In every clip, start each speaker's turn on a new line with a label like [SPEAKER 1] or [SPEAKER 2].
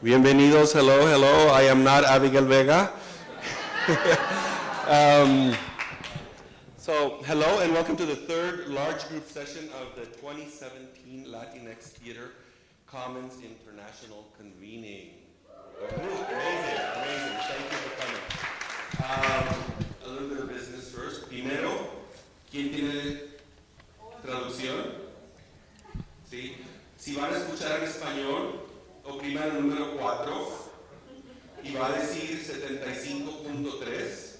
[SPEAKER 1] Bienvenidos, hello, hello. I am not Abigail Vega. um, so, hello and welcome to the third large group session of the 2017 Latinx Theater Commons International Convening. Amazing, amazing. Thank you for coming. Um, a little bit of business first. Primero, ¿quién tiene traducción? ¿Sí? Si van a escuchar en español, oprima el número 4 y va a decir 75.3.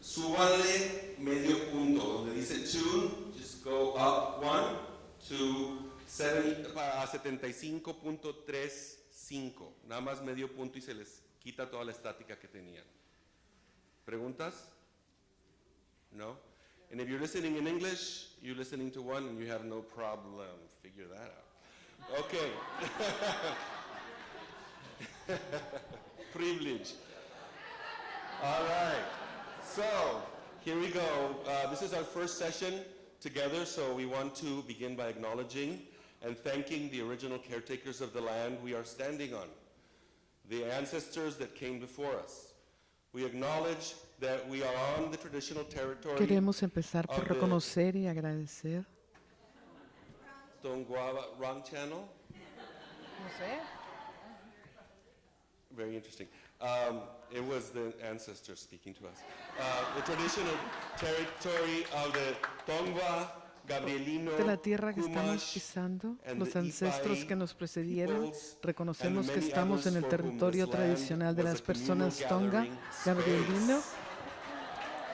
[SPEAKER 1] Súbale medio punto, donde dice tune, just go up one to 70 a 75.35. Nada más medio punto y se les quita toda la estática que tenían. ¿Preguntas? No? And if you're listening in English, you're listening to one and you have no problem. Figure that out. Okay. Privilege. All right. So, here we go. Uh, this is our first session together, so we want to begin by acknowledging and thanking the original caretakers of the land we are standing on, the ancestors that came before us. We acknowledge that we are on the traditional territory
[SPEAKER 2] Queremos empezar por reconocer y agradecer.
[SPEAKER 1] Tongwa Wrong Channel.
[SPEAKER 2] No sé.
[SPEAKER 1] Very interesting. Um, it was the ancestors speaking to us. Uh, the traditional territory of the Tongva, Gabrielino,
[SPEAKER 2] De la tierra que estamos pisando,
[SPEAKER 1] and
[SPEAKER 2] los
[SPEAKER 1] the
[SPEAKER 2] ancestros que nos precedieron, reconocemos que estamos en el territorio tradicional de las personas Tonga, Gabrielino.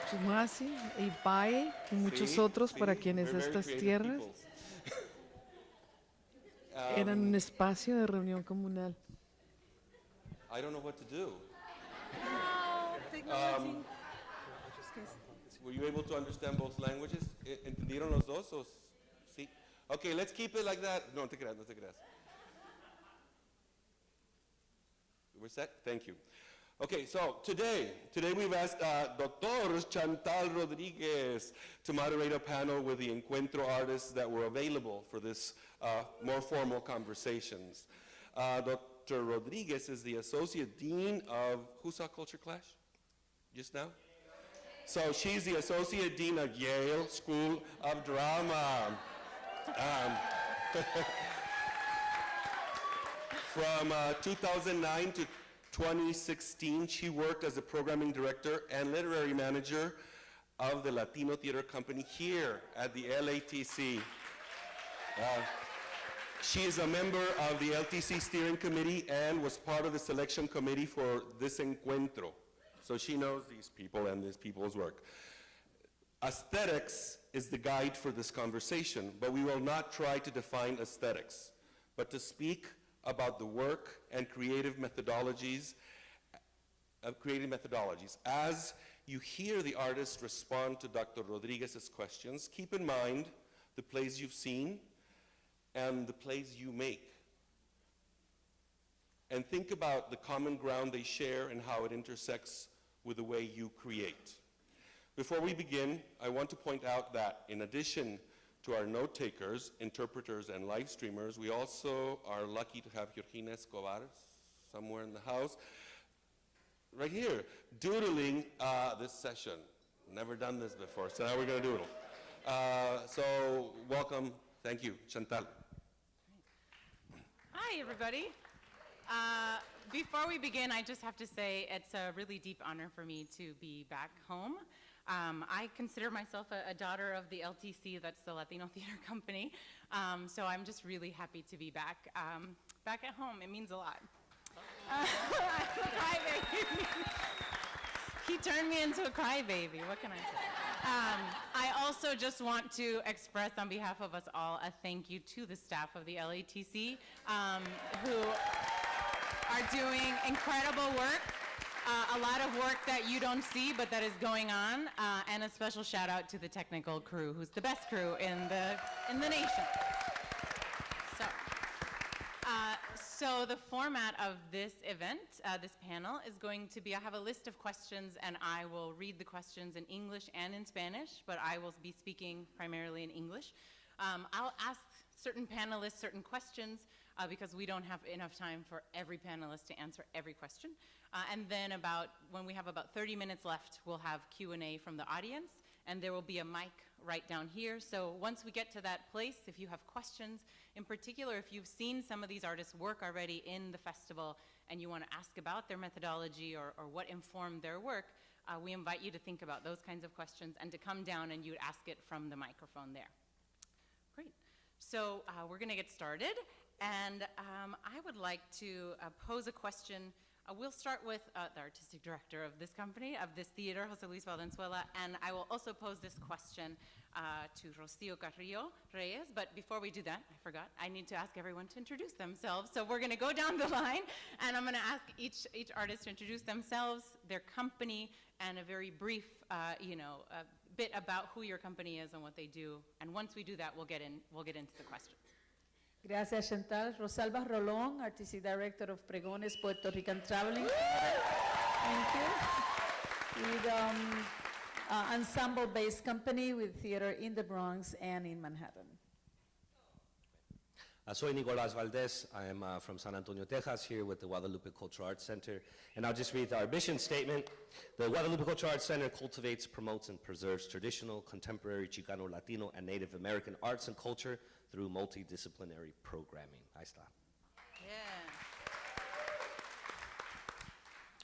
[SPEAKER 2] Chumasi, Ipai y muchos otros para quienes estas tierras. Eran
[SPEAKER 1] Um,
[SPEAKER 2] un espacio de reunión comunal.
[SPEAKER 1] I don't know what to do.
[SPEAKER 3] Um,
[SPEAKER 1] Were you able to understand both languages? E- ¿Entendieron los dos? o sí? Okay, let's keep it like that. No, te creas, no te creas. We're set? Thank you. Okay, so today, today we've asked uh, Dr. Chantal Rodriguez to moderate a panel with the Encuentro artists that were available for this uh, more formal conversations. Uh, Dr. Rodriguez is the Associate Dean of, who saw Culture Clash? Just now? So she's the Associate Dean of Yale School of Drama. Um, from uh, 2009 to 2016, she worked as a programming director and literary manager of the Latino Theater Company here at the LATC. Uh, she is a member of the LTC steering committee and was part of the selection committee for this encuentro. So she knows these people and these people's work. Aesthetics is the guide for this conversation, but we will not try to define aesthetics, but to speak about the work and creative methodologies of creative methodologies. As you hear the artist respond to Dr. Rodriguez's questions, keep in mind the plays you've seen and the plays you make. And think about the common ground they share and how it intersects with the way you create. Before we begin, I want to point out that in addition to our note takers, interpreters, and live streamers, we also are lucky to have Georgina Escobar somewhere in the house, right here, doodling uh, this session. Never done this before, so now we're going to doodle. Uh, so, welcome. Thank you, Chantal.
[SPEAKER 3] Hi, everybody. Uh, before we begin, I just have to say it's a really deep honor for me to be back home. Um, I consider myself a, a daughter of the LTC, that's the Latino Theater Company. Um, so I'm just really happy to be back, um, back at home. It means a lot. Uh, crybaby. he turned me into a crybaby. What can I say? Um, I also just want to express on behalf of us all a thank you to the staff of the LATC um, who are doing incredible work. Uh, a lot of work that you don't see, but that is going on, uh, and a special shout out to the technical crew, who's the best crew in the in the nation. So, uh, so the format of this event, uh, this panel, is going to be: I have a list of questions, and I will read the questions in English and in Spanish, but I will be speaking primarily in English. Um, I'll ask certain panelists certain questions. Uh, because we don't have enough time for every panelist to answer every question. Uh, and then about, when we have about 30 minutes left, we'll have Q&A from the audience, and there will be a mic right down here. So once we get to that place, if you have questions, in particular, if you've seen some of these artists work already in the festival and you want to ask about their methodology or, or what informed their work, uh, we invite you to think about those kinds of questions and to come down and you'd ask it from the microphone there. Great. So uh, we're going to get started, and um, I would like to uh, pose a question. Uh, we'll start with uh, the artistic director of this company, of this theater, Jose Luis Valenzuela, and I will also pose this question uh, to Rocio Carrillo Reyes. But before we do that, I forgot, I need to ask everyone to introduce themselves. So we're going to go down the line, and I'm going to ask each, each artist to introduce themselves, their company, and a very brief, uh, you know, bit about who your company is and what they do. And once we do that, we'll get, in, we'll get into the questions.
[SPEAKER 4] Gracias, Chantal. Rosalba Rolón, Artistic Director of Pregones Puerto Rican Traveling. Thank you. With um, uh, ensemble-based company with theater in the Bronx and in Manhattan.
[SPEAKER 5] Uh, soy Nicolás Valdez. I am uh, from San Antonio, Texas, here with the Guadalupe Cultural Arts Center. And I'll just read our mission statement. The Guadalupe Cultural Arts Center cultivates, promotes, and preserves traditional, contemporary Chicano, Latino, and Native American arts and culture through multidisciplinary programming. Ahí está.
[SPEAKER 3] Yeah.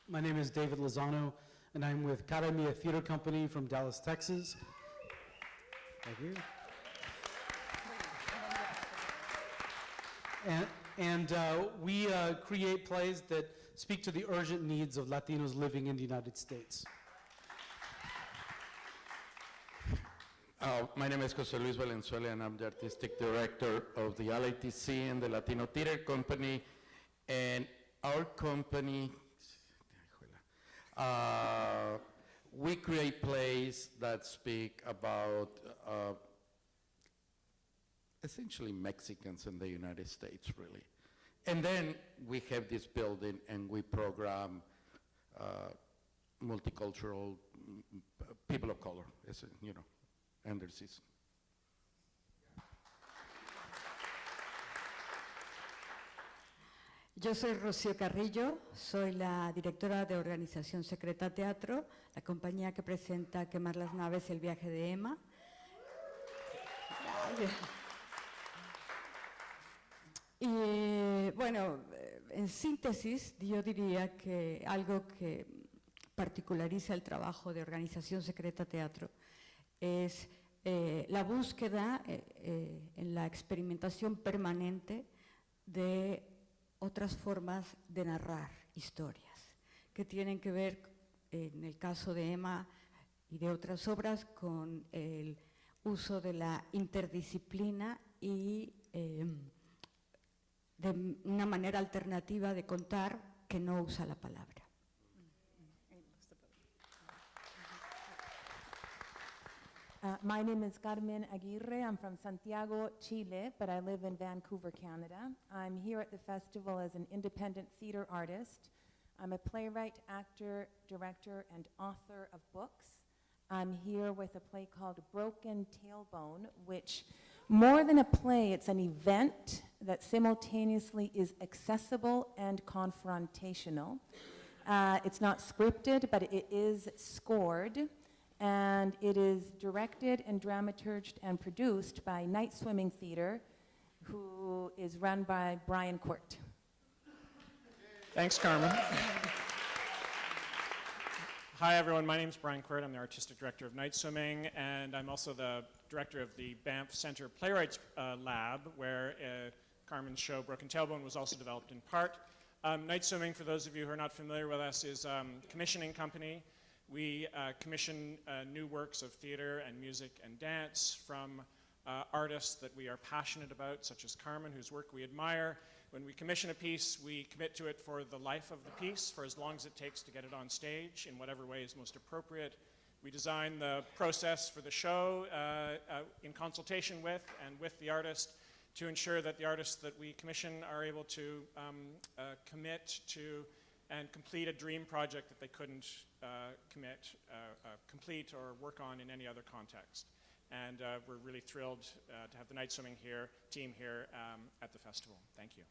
[SPEAKER 6] My name is David Lozano, and I'm with Academia Theater Company from Dallas, Texas. Thank you. And, and uh, we uh, create plays that speak to the urgent needs of Latinos living in the United States.
[SPEAKER 7] Uh, my name is Jose Luis Valenzuela, and I'm the artistic director of the LATC and the Latino Theater Company. And our company, uh, we create plays that speak about uh, essentially Mexicans in the United States, really. And then we have this building, and we program uh, multicultural mm, people of color, you know, and.
[SPEAKER 8] Yo soy Rocío Carrillo, soy la directora de Organización Secreta Teatro, la compañía que presenta Quemar las naves, el viaje de Emma. Y bueno, en síntesis, yo diría que algo que particulariza el trabajo de Organización Secreta Teatro es eh, la búsqueda eh, eh, en la experimentación permanente de otras formas de narrar historias que tienen que ver, en el caso de Emma y de otras obras, con el uso de la interdisciplina y eh, de una manera alternativa de contar que no usa la palabra.
[SPEAKER 9] Uh, my name is Carmen Aguirre. I'm from Santiago, Chile, but I live in Vancouver, Canada. I'm here at the festival as an independent theater artist. I'm a playwright, actor, director, and author of books. I'm here with a play called Broken Tailbone, which, more than a play, it's an event that simultaneously is accessible and confrontational. Uh, it's not scripted, but it is scored and it is directed and dramaturged and produced by Night Swimming Theater, who is run by Brian Court.
[SPEAKER 10] Thanks, Carmen. Hi, everyone. My name is Brian Quirt. I'm the artistic director of Night Swimming, and I'm also the director of the Banff Center Playwrights uh, Lab, where uh, Carmen's show Broken Tailbone was also developed in part. Um, Night Swimming, for those of you who are not familiar with us, is um, a commissioning company. We uh, commission uh, new works of theater and music and dance from uh, artists that we are passionate about, such as Carmen, whose work we admire. When we commission a piece, we commit to it for the life of the piece, for as long as it takes to get it on stage, in whatever way is most appropriate. We design the process for the show uh, uh, in consultation with and with the artist to ensure that the artists that we commission are able to um, uh, commit to and complete a dream project that they couldn't uh, commit, uh, uh, complete or work on in any other context. and uh, we're really thrilled uh, to have the night swimming here, team here um, at the festival. Thank you.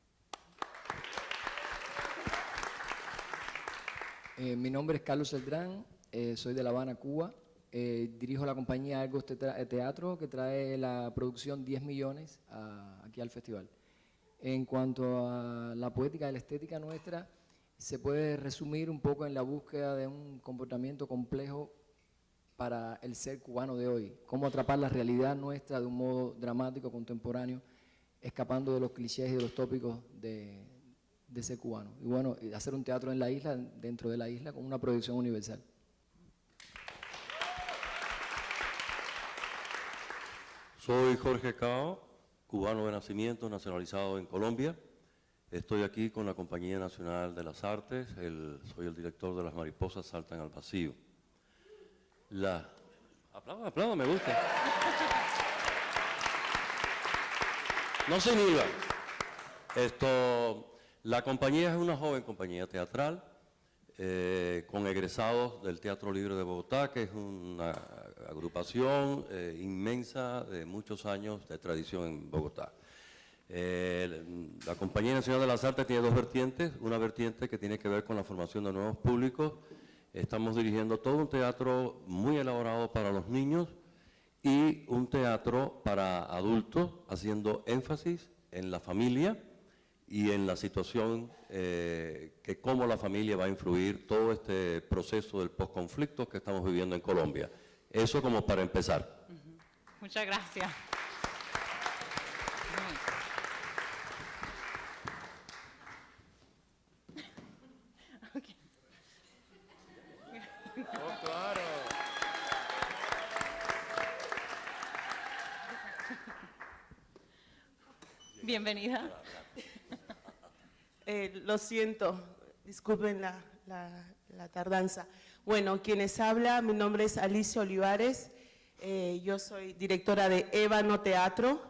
[SPEAKER 11] Eh, mi nombre es Carlos Celdrán, eh, soy de La Habana, Cuba. Eh, dirijo la compañía Argos Tetra- Teatro que trae la producción 10 millones a- aquí al festival. En cuanto a la poética y la estética nuestra, se puede resumir un poco en la búsqueda de un comportamiento complejo para el ser cubano de hoy. Cómo atrapar la realidad nuestra de un modo dramático, contemporáneo, escapando de los clichés y de los tópicos de, de ser cubano. Y bueno, hacer un teatro en la isla, dentro de la isla, con una proyección universal.
[SPEAKER 12] Soy Jorge Cao, cubano de nacimiento, nacionalizado en Colombia. Estoy aquí con la Compañía Nacional de las Artes, soy el director de Las Mariposas Saltan al Vacío. La... Aplaudan, aplaudan, me gusta. No se inhiba. Esto, la compañía es una joven compañía teatral eh, con egresados del Teatro Libre de Bogotá, que es una agrupación eh, inmensa de muchos años de tradición en Bogotá. Eh, la Compañía Nacional de las Artes tiene dos vertientes, una vertiente que tiene que ver con la formación de nuevos públicos. Estamos dirigiendo todo un teatro muy elaborado para los niños y un teatro para adultos, haciendo énfasis en la familia y en la situación eh, que cómo la familia va a influir todo este proceso del posconflicto que estamos viviendo en Colombia. Eso como para empezar.
[SPEAKER 3] Muchas gracias. Bienvenida.
[SPEAKER 13] Eh, lo siento, disculpen la, la- la tardanza. Bueno, quienes habla, mi nombre es Alicia Olivares, eh, yo soy directora de Ébano Teatro.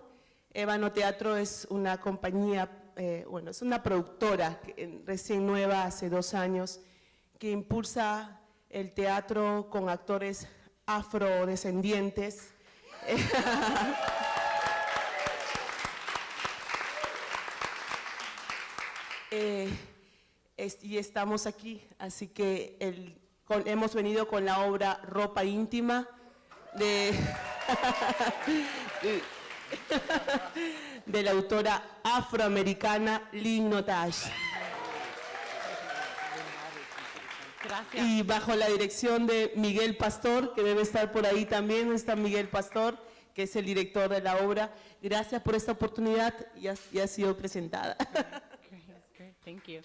[SPEAKER 13] Ébano Teatro es una compañía, eh, bueno, es una productora que, recién nueva, hace dos años, que impulsa el teatro con actores afrodescendientes. Eh, es- y estamos aquí, así que el- con- hemos venido con la obra Ropa íntima de, la autora afroamericana Lynn.
[SPEAKER 3] Gracias.
[SPEAKER 13] Y bajo la dirección de Miguel Pastor, que debe estar por ahí también, está Miguel Pastor, que es el director de la obra. Gracias por esta oportunidad y ha, y ha sido presentada.
[SPEAKER 3] Thank you.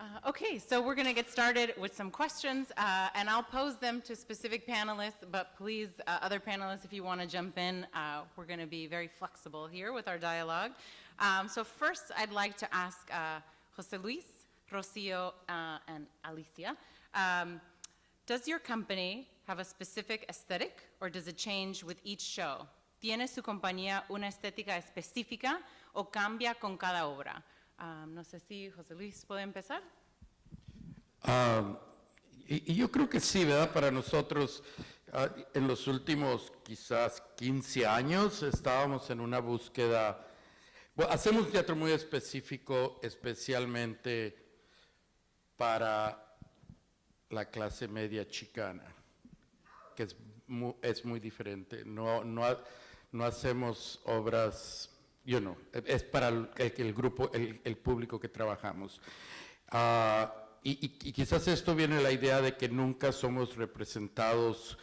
[SPEAKER 3] Uh, okay, so we're going to get started with some questions, uh, and I'll pose them to specific panelists, but please, uh, other panelists, if you want to jump in, uh, we're going to be very flexible here with our dialogue. Um, so first, I'd like to ask uh, Jose Luis, Rocio, uh, and Alicia, um, does your company have a specific aesthetic, or does it change with each show? ¿Tiene su compañía una estética específica o cambia con cada obra? Um, no sé si José Luis puede empezar.
[SPEAKER 7] Ah, y, y yo creo que sí, ¿verdad? Para nosotros, ah, en los últimos quizás 15 años, estábamos en una búsqueda. Bueno, hacemos teatro muy específico, especialmente para la clase media chicana, que es muy, es muy diferente. No, no, no hacemos obras, yo no, es para el, grupo, el, público que trabajamos. Ah, y, quizás esto viene la idea de que nunca somos representados,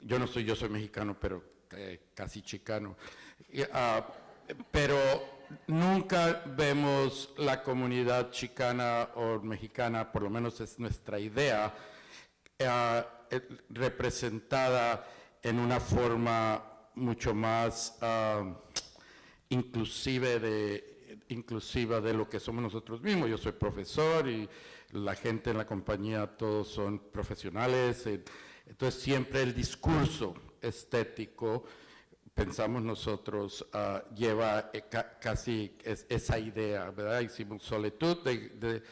[SPEAKER 7] yo no soy, yo soy mexicano, pero eh, casi chicano, ah, pero nunca vemos la comunidad chicana o mexicana, por lo menos es nuestra idea, eh, representada en una forma mucho más ah, inclusive de, inclusiva de lo que somos nosotros mismos. Yo soy profesor y la gente en la compañía todos son profesionales. eh, Entonces siempre el discurso estético, pensamos nosotros, ah, lleva eh, ca- casi es- esa idea, ¿verdad? Hicimos Solitud, de, de-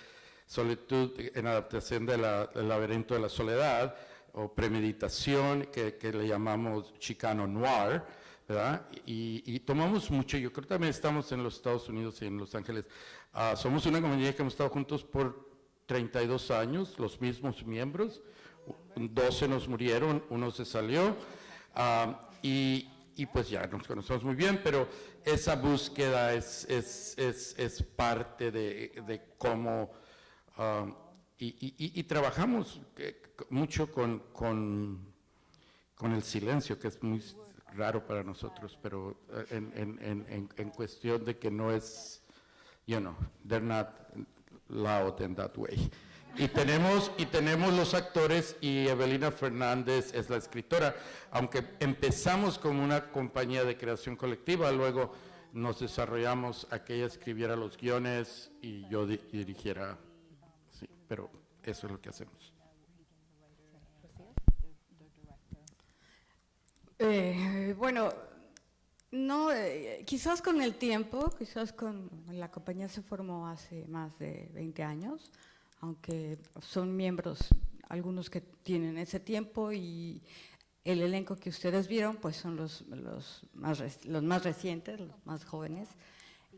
[SPEAKER 7] Solitud en adaptación de del laberinto de la soledad, o premeditación, que, que le llamamos Chicano Noir, ¿verdad? Y, y tomamos mucho, yo creo que también estamos en los Estados Unidos y en Los Ángeles. Ah, somos una compañía que hemos estado juntos por 32 años, los mismos miembros, 12 nos murieron, uno se salió, ah, y, y pues ya nos conocemos muy bien, pero esa búsqueda es, es, es, es parte de, de cómo, ah, y, y- y- trabajamos eh, mucho con, con, con el silencio, que es muy raro para nosotros, pero eh, en, en, en, en, cuestión de que no es, you know, they're not loud in that way. Y tenemos, y tenemos los actores y Evelina Fernández es la escritora, aunque empezamos como una compañía de creación colectiva, luego nos desarrollamos a que ella escribiera los guiones y yo di- dirigiera, pero eso es lo que hacemos.
[SPEAKER 8] Eh, bueno, no, eh, quizás con el tiempo, quizás con la compañía se formó hace más de 20 años, aunque son miembros algunos que tienen ese tiempo y el elenco que ustedes vieron pues son los, más recientes, los más jóvenes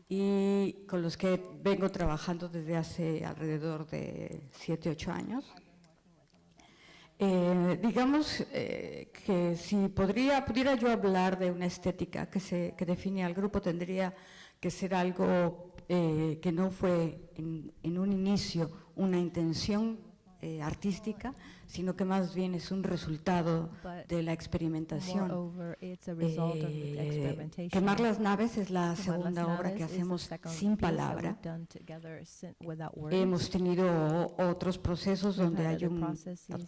[SPEAKER 8] y con los que vengo trabajando desde hace alrededor de 7, 8 años. Eh, digamos eh, que si podría, pudiera yo hablar de una estética que, se, que define al grupo, tendría que ser algo eh, que no fue en, en un inicio una intención eh, artística, sino que más bien es un resultado de la experimentación. Eh. Quemar las naves es la segunda obra que hacemos sin palabra. Hemos tenido otros procesos donde hay un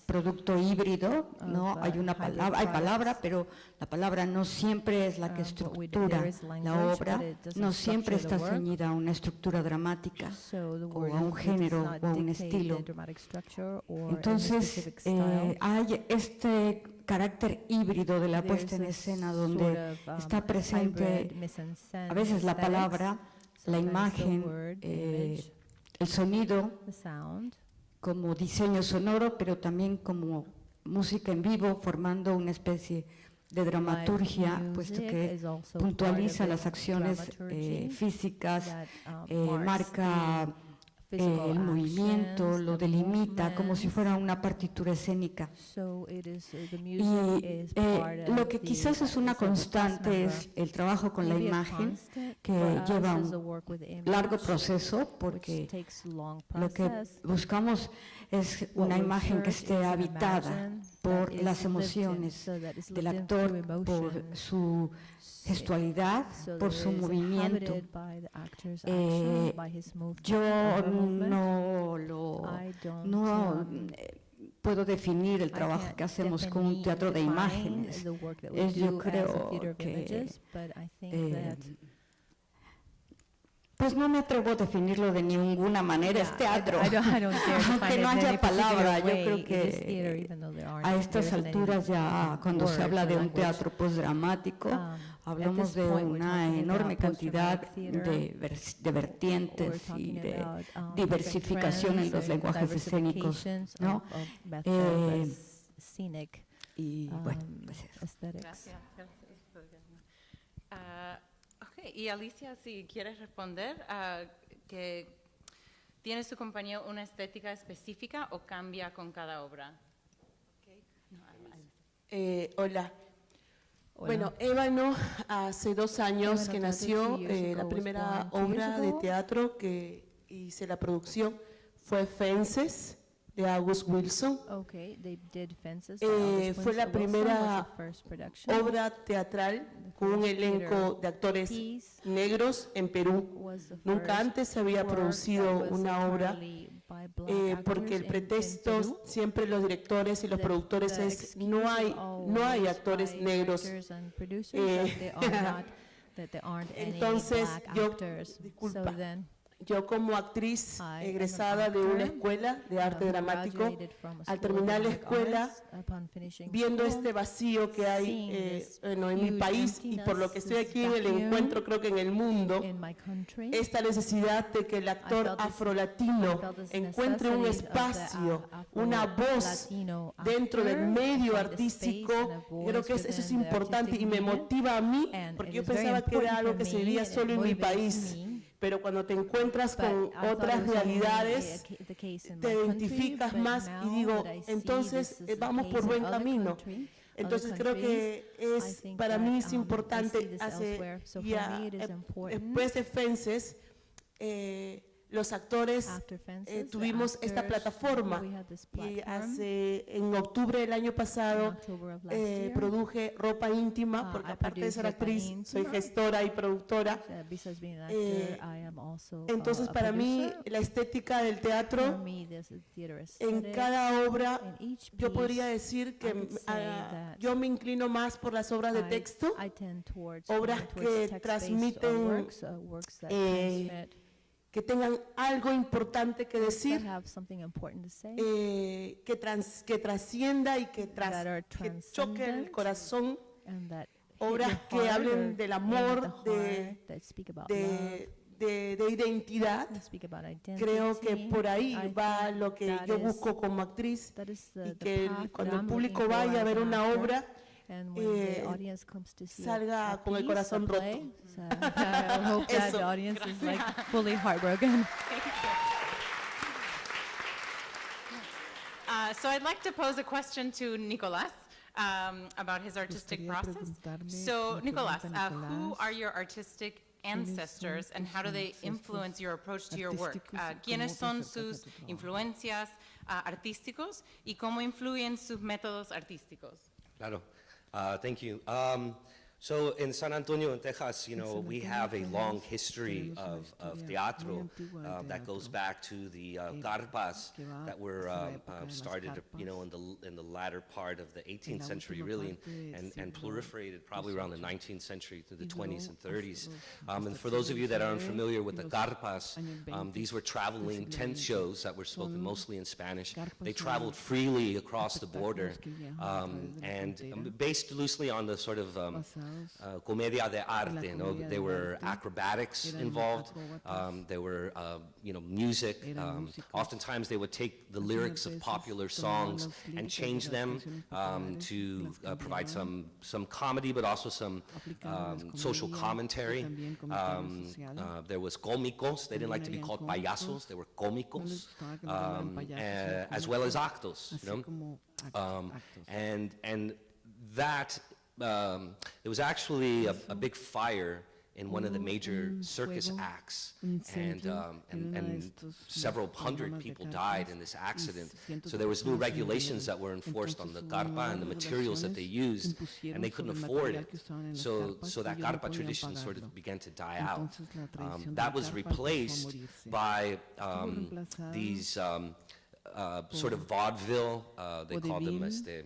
[SPEAKER 8] producto híbrido, ¿no?
[SPEAKER 14] of,
[SPEAKER 8] Hay
[SPEAKER 14] uh,
[SPEAKER 8] una palabra, hay palabra, pero la palabra no siempre es la que
[SPEAKER 14] we do,
[SPEAKER 8] estructura la obra, no siempre está ceñida a una estructura dramática o a un género o a un estilo. Entonces, eh, hay este carácter híbrido de la puesta en escena donde
[SPEAKER 14] of, um,
[SPEAKER 8] está presente a veces la palabra, la imagen, eh,
[SPEAKER 14] image,
[SPEAKER 8] el sonido, como diseño sonoro, pero también como música en vivo, formando una especie de dramaturgia, puesto que puntualiza las acciones eh, físicas,
[SPEAKER 14] uh,
[SPEAKER 8] marca el movimiento,
[SPEAKER 14] actions,
[SPEAKER 8] lo delimita, como si fuera una partitura escénica.
[SPEAKER 14] So it is, uh,
[SPEAKER 8] Y eh, lo que
[SPEAKER 14] the-
[SPEAKER 8] quizás es una constante es el trabajo con la imagen, que lleva un largo proceso, porque lo que buscamos es una imagen que esté habitada por las emociones del actor, por su gestualidad, por su movimiento. Eh, yo no lo no eh, puedo definir el trabajo que hacemos con un teatro de imágenes. Es, yo creo que eh, pues no me atrevo a definirlo de ninguna manera, es
[SPEAKER 14] Yeah,
[SPEAKER 8] teatro.
[SPEAKER 14] don't- I don't- I don't dare define
[SPEAKER 8] Aunque no haya palabra, yo creo
[SPEAKER 14] theater,
[SPEAKER 8] que a estas alturas ya cuando se habla de un teatro postdramático,
[SPEAKER 14] Um,
[SPEAKER 8] hablamos de una enorme cantidad de, vertientes y de
[SPEAKER 14] about, um,
[SPEAKER 8] diversificación en los
[SPEAKER 14] and
[SPEAKER 8] lenguajes escénicos, ¿no?
[SPEAKER 14] of- of
[SPEAKER 8] Eh,
[SPEAKER 14] scenic,
[SPEAKER 8] y bueno,
[SPEAKER 14] um,
[SPEAKER 8] pues eso.
[SPEAKER 14] aesthetics.
[SPEAKER 3] Gracias. Ah, ok, y Alicia, si quieres responder, ah, que ¿tiene su compañía una estética específica o cambia con cada obra?
[SPEAKER 13] Eh, hola.
[SPEAKER 3] Hola.
[SPEAKER 13] Bueno, Ébano hace dos años
[SPEAKER 14] Ébano
[SPEAKER 13] que nació, eh, la primera obra de teatro que hice la producción fue Fences de August Wilson.
[SPEAKER 14] Okay, they did Fences
[SPEAKER 13] Eh, fue la primera obra teatral con un elenco de actores negros en Perú. Nunca antes se había producido una obra eh, porque el pretexto siempre los directores y los productores es no hay no hay Yo como actriz egresada de una escuela de arte dramático, al terminar la escuela, viendo este vacío que hay eh, en mi país y por lo que estoy aquí en el encuentro, creo que en el mundo, esta necesidad de que el actor afrolatino encuentre un espacio, una voz dentro del medio artístico, creo que eso es importante y me motiva a mí, porque yo pensaba que era algo que se vivía solo en mi país pero cuando te encuentras con otras realidades, te identificas más y digo, entonces vamos por buen camino. Entonces creo que es, para mí es importante, hace, ya, Expressive Fences, eh, los actores eh, tuvimos esta plataforma y hace en octubre del año pasado eh, produje ropa íntima porque aparte de ser actriz soy gestora y productora. Eh, entonces para mí la estética del teatro en cada obra yo podría decir que ah, yo me inclino más por las obras de texto obras que transmiten que tengan algo importante que decir, eh, que, trans, que trascienda y que, tras, que choque el corazón, obras que hablen del amor, de, de, de, de identidad. Creo que por ahí va lo que yo busco como actriz y que cuando el público vaya a ver una obra,
[SPEAKER 14] And when the eh, audience comes to see
[SPEAKER 13] salga
[SPEAKER 14] a
[SPEAKER 13] con el corazón roto.
[SPEAKER 14] So I hope that the audience is like fully heartbroken.
[SPEAKER 3] Uh, so I'd like to pose a question to Nicolas. Um, about his artistic process. So, Nicolas, uh, who are your artistic ancestors and how do they influence your approach to your work? Uh, ¿Quiénes son sus influencias uh, artísticos y cómo influyen sus métodos artísticos?
[SPEAKER 5] Claro. Uh, thank you. Um, so in San Antonio in Texas, you know, we have a long history of, of teatro uh, that goes back to the uh, that were um, uh, started, you know, in the, in the latter part of the 18th century, really, and, and proliferated probably around the 19th century to the 20s and 30s. Um, and for those of you that
[SPEAKER 2] aren't
[SPEAKER 5] familiar with the
[SPEAKER 2] garpas,
[SPEAKER 5] um, these were traveling tent shows that were spoken mostly in Spanish. They traveled freely across the border um, and based loosely on the sort of um, uh, comedia de arte. No? There were acrobatics involved. Um, there were uh, you know music. Um, oftentimes they would take the lyrics of popular songs and change them um, to uh, provide some some comedy, but also some um, social commentary. Um, uh, there was comicos. They didn't like to be called payasos. They were
[SPEAKER 2] comicos,
[SPEAKER 5] eh, as well as actos. You know? Um, and and that um, there was actually a, a big fire in one of the major circus acts, and, um, and, and, several hundred people died in this accident. So there was new regulations that were enforced on the carpa and the materials that they used, and they couldn't afford it. So, so that carpa tradition sort of began to die out. Um, that was replaced by um, these um, uh, sort of vaudeville, uh, they called them as they.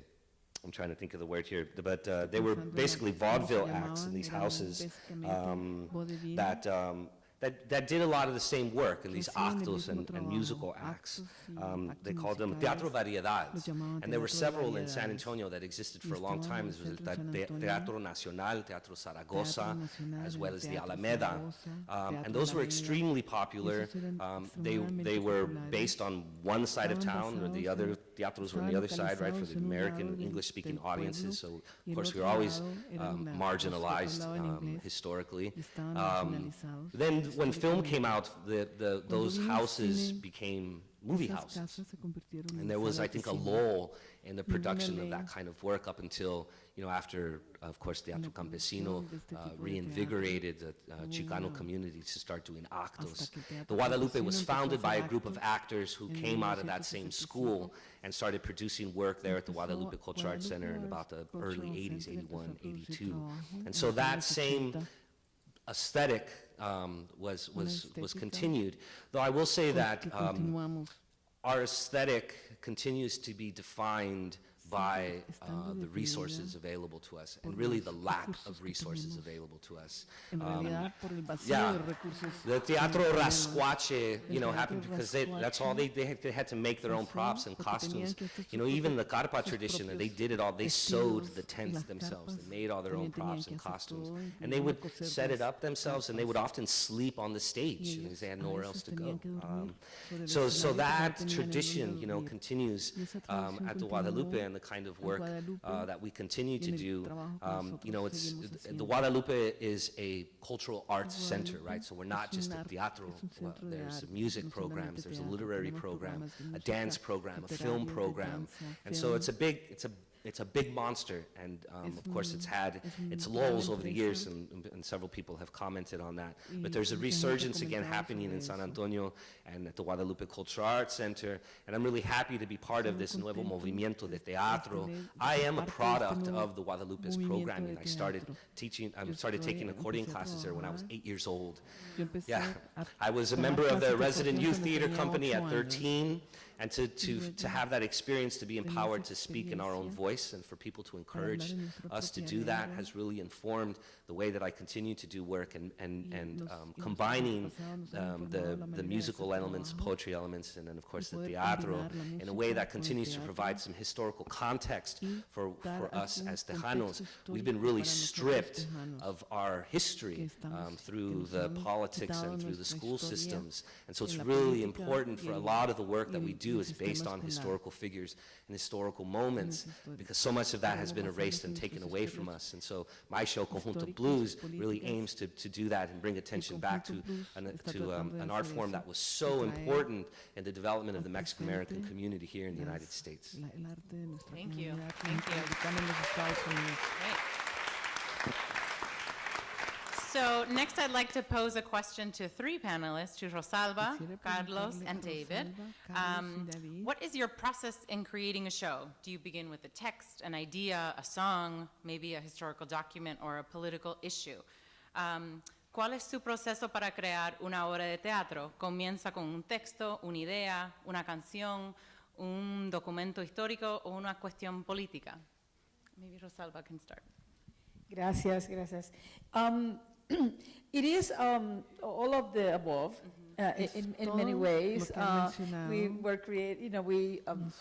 [SPEAKER 5] I'm trying to think of the word here, but uh, they were basically vaudeville acts in these houses um, that, um, that, that did a lot of the same work in these actos and, and musical acts. Um, they called them teatro variedades, and there were several in San Antonio that existed for a long time. There was Teatro Nacional, Teatro Zaragoza, as well as the Alameda, um, and those were extremely popular. Um, they, they were based on one side of town or the other Theatros were on the other side, right, for the American English-speaking audiences. So, of course, we were always um, marginalized um, historically. Um, then, when film came out, the, the, those houses became movie houses. And there was, I think, a lull in the production of that kind of work up until you know, after, of course, Teatro Campesino uh, reinvigorated the uh, Chicano community to start doing actos. The Guadalupe was founded by a group of actors who came out of that same school and started producing work there at the Guadalupe Cultural Arts Center in about the early 80s, 81, 82. And so that same aesthetic um, was, was, was continued. Though I will say that um, our aesthetic continues to be defined by uh, the resources available to us, and really the lack of resources available to us. Um,
[SPEAKER 2] realidad, por el vacío
[SPEAKER 5] yeah. The Teatro. Rascuache, you know, happened because they, that's all they, they had, they had to make their own props and costumes. You know, even the carpa tradition, they did it all, they sewed the tents themselves, they made all their own props and costumes. And they would set it up themselves and they would often sleep on the stage because they had nowhere else to go.
[SPEAKER 2] tenían que dormir
[SPEAKER 5] Um, So, so
[SPEAKER 2] escenario porque no
[SPEAKER 5] that tradition, you know, continues um, at the Guadalupe and the kind of work uh, that we continue to
[SPEAKER 2] y en el
[SPEAKER 5] do. Um, You know, it's, the. Guadalupe is a cultural arts center, right? So we're not just a teatro. Well, There's
[SPEAKER 2] arte,
[SPEAKER 5] music programs, there's a literary program, a dance program, a film program. And so it's a big, it's a, it's a big monster. And um, of course, it's had its
[SPEAKER 2] una
[SPEAKER 5] lulls over the years, and, and several people have commented on that. But there's a
[SPEAKER 2] mucha gente ha
[SPEAKER 5] resurgence again happening in San. Antonio and at the Guadalupe Cultural Arts Center. And I'm really happy to be part of this nuevo movimiento de teatro. I am a
[SPEAKER 2] parte de este
[SPEAKER 5] product of the Guadalupe's programming. I started teaching, I started taking accordion classes there when I was eight years old. Yeah, I was a member of the Resident Youth Theater Company at 13, and to, to, to have that experience, to be empowered to speak in our own voice, and for people to encourage us to do that has really informed the way that I continue to do work and, and, and um, combining
[SPEAKER 2] pasado nos han
[SPEAKER 5] um, the, the
[SPEAKER 2] manera de hacer
[SPEAKER 5] musical elements, poetry elements, and then of course the teatro in a way that continues to provide some historical context for, for us as Tejanos. We've been really stripped of our history um, through the politics and through the school systems. And so it's really important for a lot of the work that we do is based on historical figures and historical moments because so much of that has been erased and taken away from us. And so my show, Conjunto Blues, really aims to, to do that and bring attention back to, an, to um, an art form that was so important in the development of the Mexican American community here in the United States.
[SPEAKER 2] la- el arte de nuestra
[SPEAKER 3] Thank you. Thank you.
[SPEAKER 2] latinoamericana en los Estados Unidos.
[SPEAKER 3] Great. So next, I'd like to pose a question to three panelists, to Rosalba, Carlos, and David. Um, what is your process in creating a show? Do you begin with a text, an idea, a song, maybe a historical document or a political issue? Um, ¿Cuál es su proceso para crear una obra de teatro? ¿Comienza con un texto, una idea, una canción, un documento histórico o una cuestión política? Maybe Rosalba can start.
[SPEAKER 4] Gracias, gracias. Um, it is um, all of the above. Uh, in, in many ways,
[SPEAKER 2] lo que han
[SPEAKER 4] uh, we were create, you know, we um,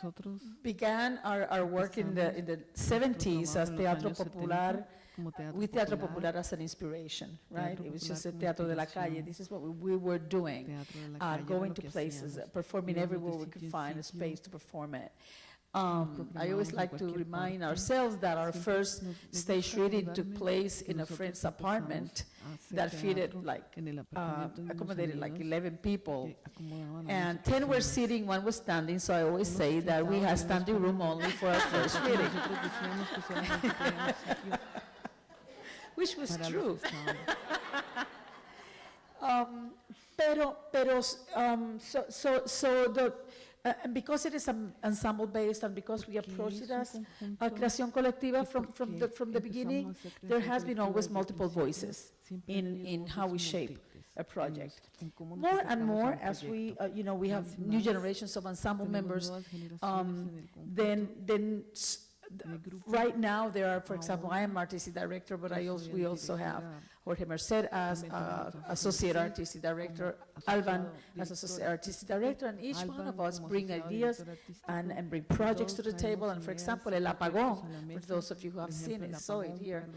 [SPEAKER 4] began our, our work in the in the 70s as
[SPEAKER 2] trabajo
[SPEAKER 4] Teatro
[SPEAKER 2] años 70
[SPEAKER 4] Popular,
[SPEAKER 2] como teatro
[SPEAKER 4] with Teatro
[SPEAKER 2] popular,
[SPEAKER 4] Popular as an inspiration, right?
[SPEAKER 2] Teatro
[SPEAKER 4] It was
[SPEAKER 2] Popular
[SPEAKER 4] just a teatro de la calle. This is what we, we were doing,
[SPEAKER 2] Teatro de la
[SPEAKER 4] uh, going to places, uh, performing everywhere we could find a space to perform it. Um, I always like to remind ourselves that our first stage reading took place in a friend's apartment that fitted like, uh, accommodated like 11 people. And 10 were sitting, one was standing, so I always say that we had standing room only for our first reading. Which was true. um, pero, pero, um, so, so, so the, uh, and because it is an ensemble based and because we approach it as a creación colectiva from, from the, from the beginning, there has been always multiple voices in, in how we shape a project. More and more as we, uh, you know, we have new generations of ensemble members, um, then, then right now there are, for example, I am artistic director, but I also, we also have Jorge Merced as uh, associate artistic director, Alban as associate artistic director, and each one of us bring ideas and, and bring projects to the table. And for example, El Apagón, for those of you who have seen it, saw it here,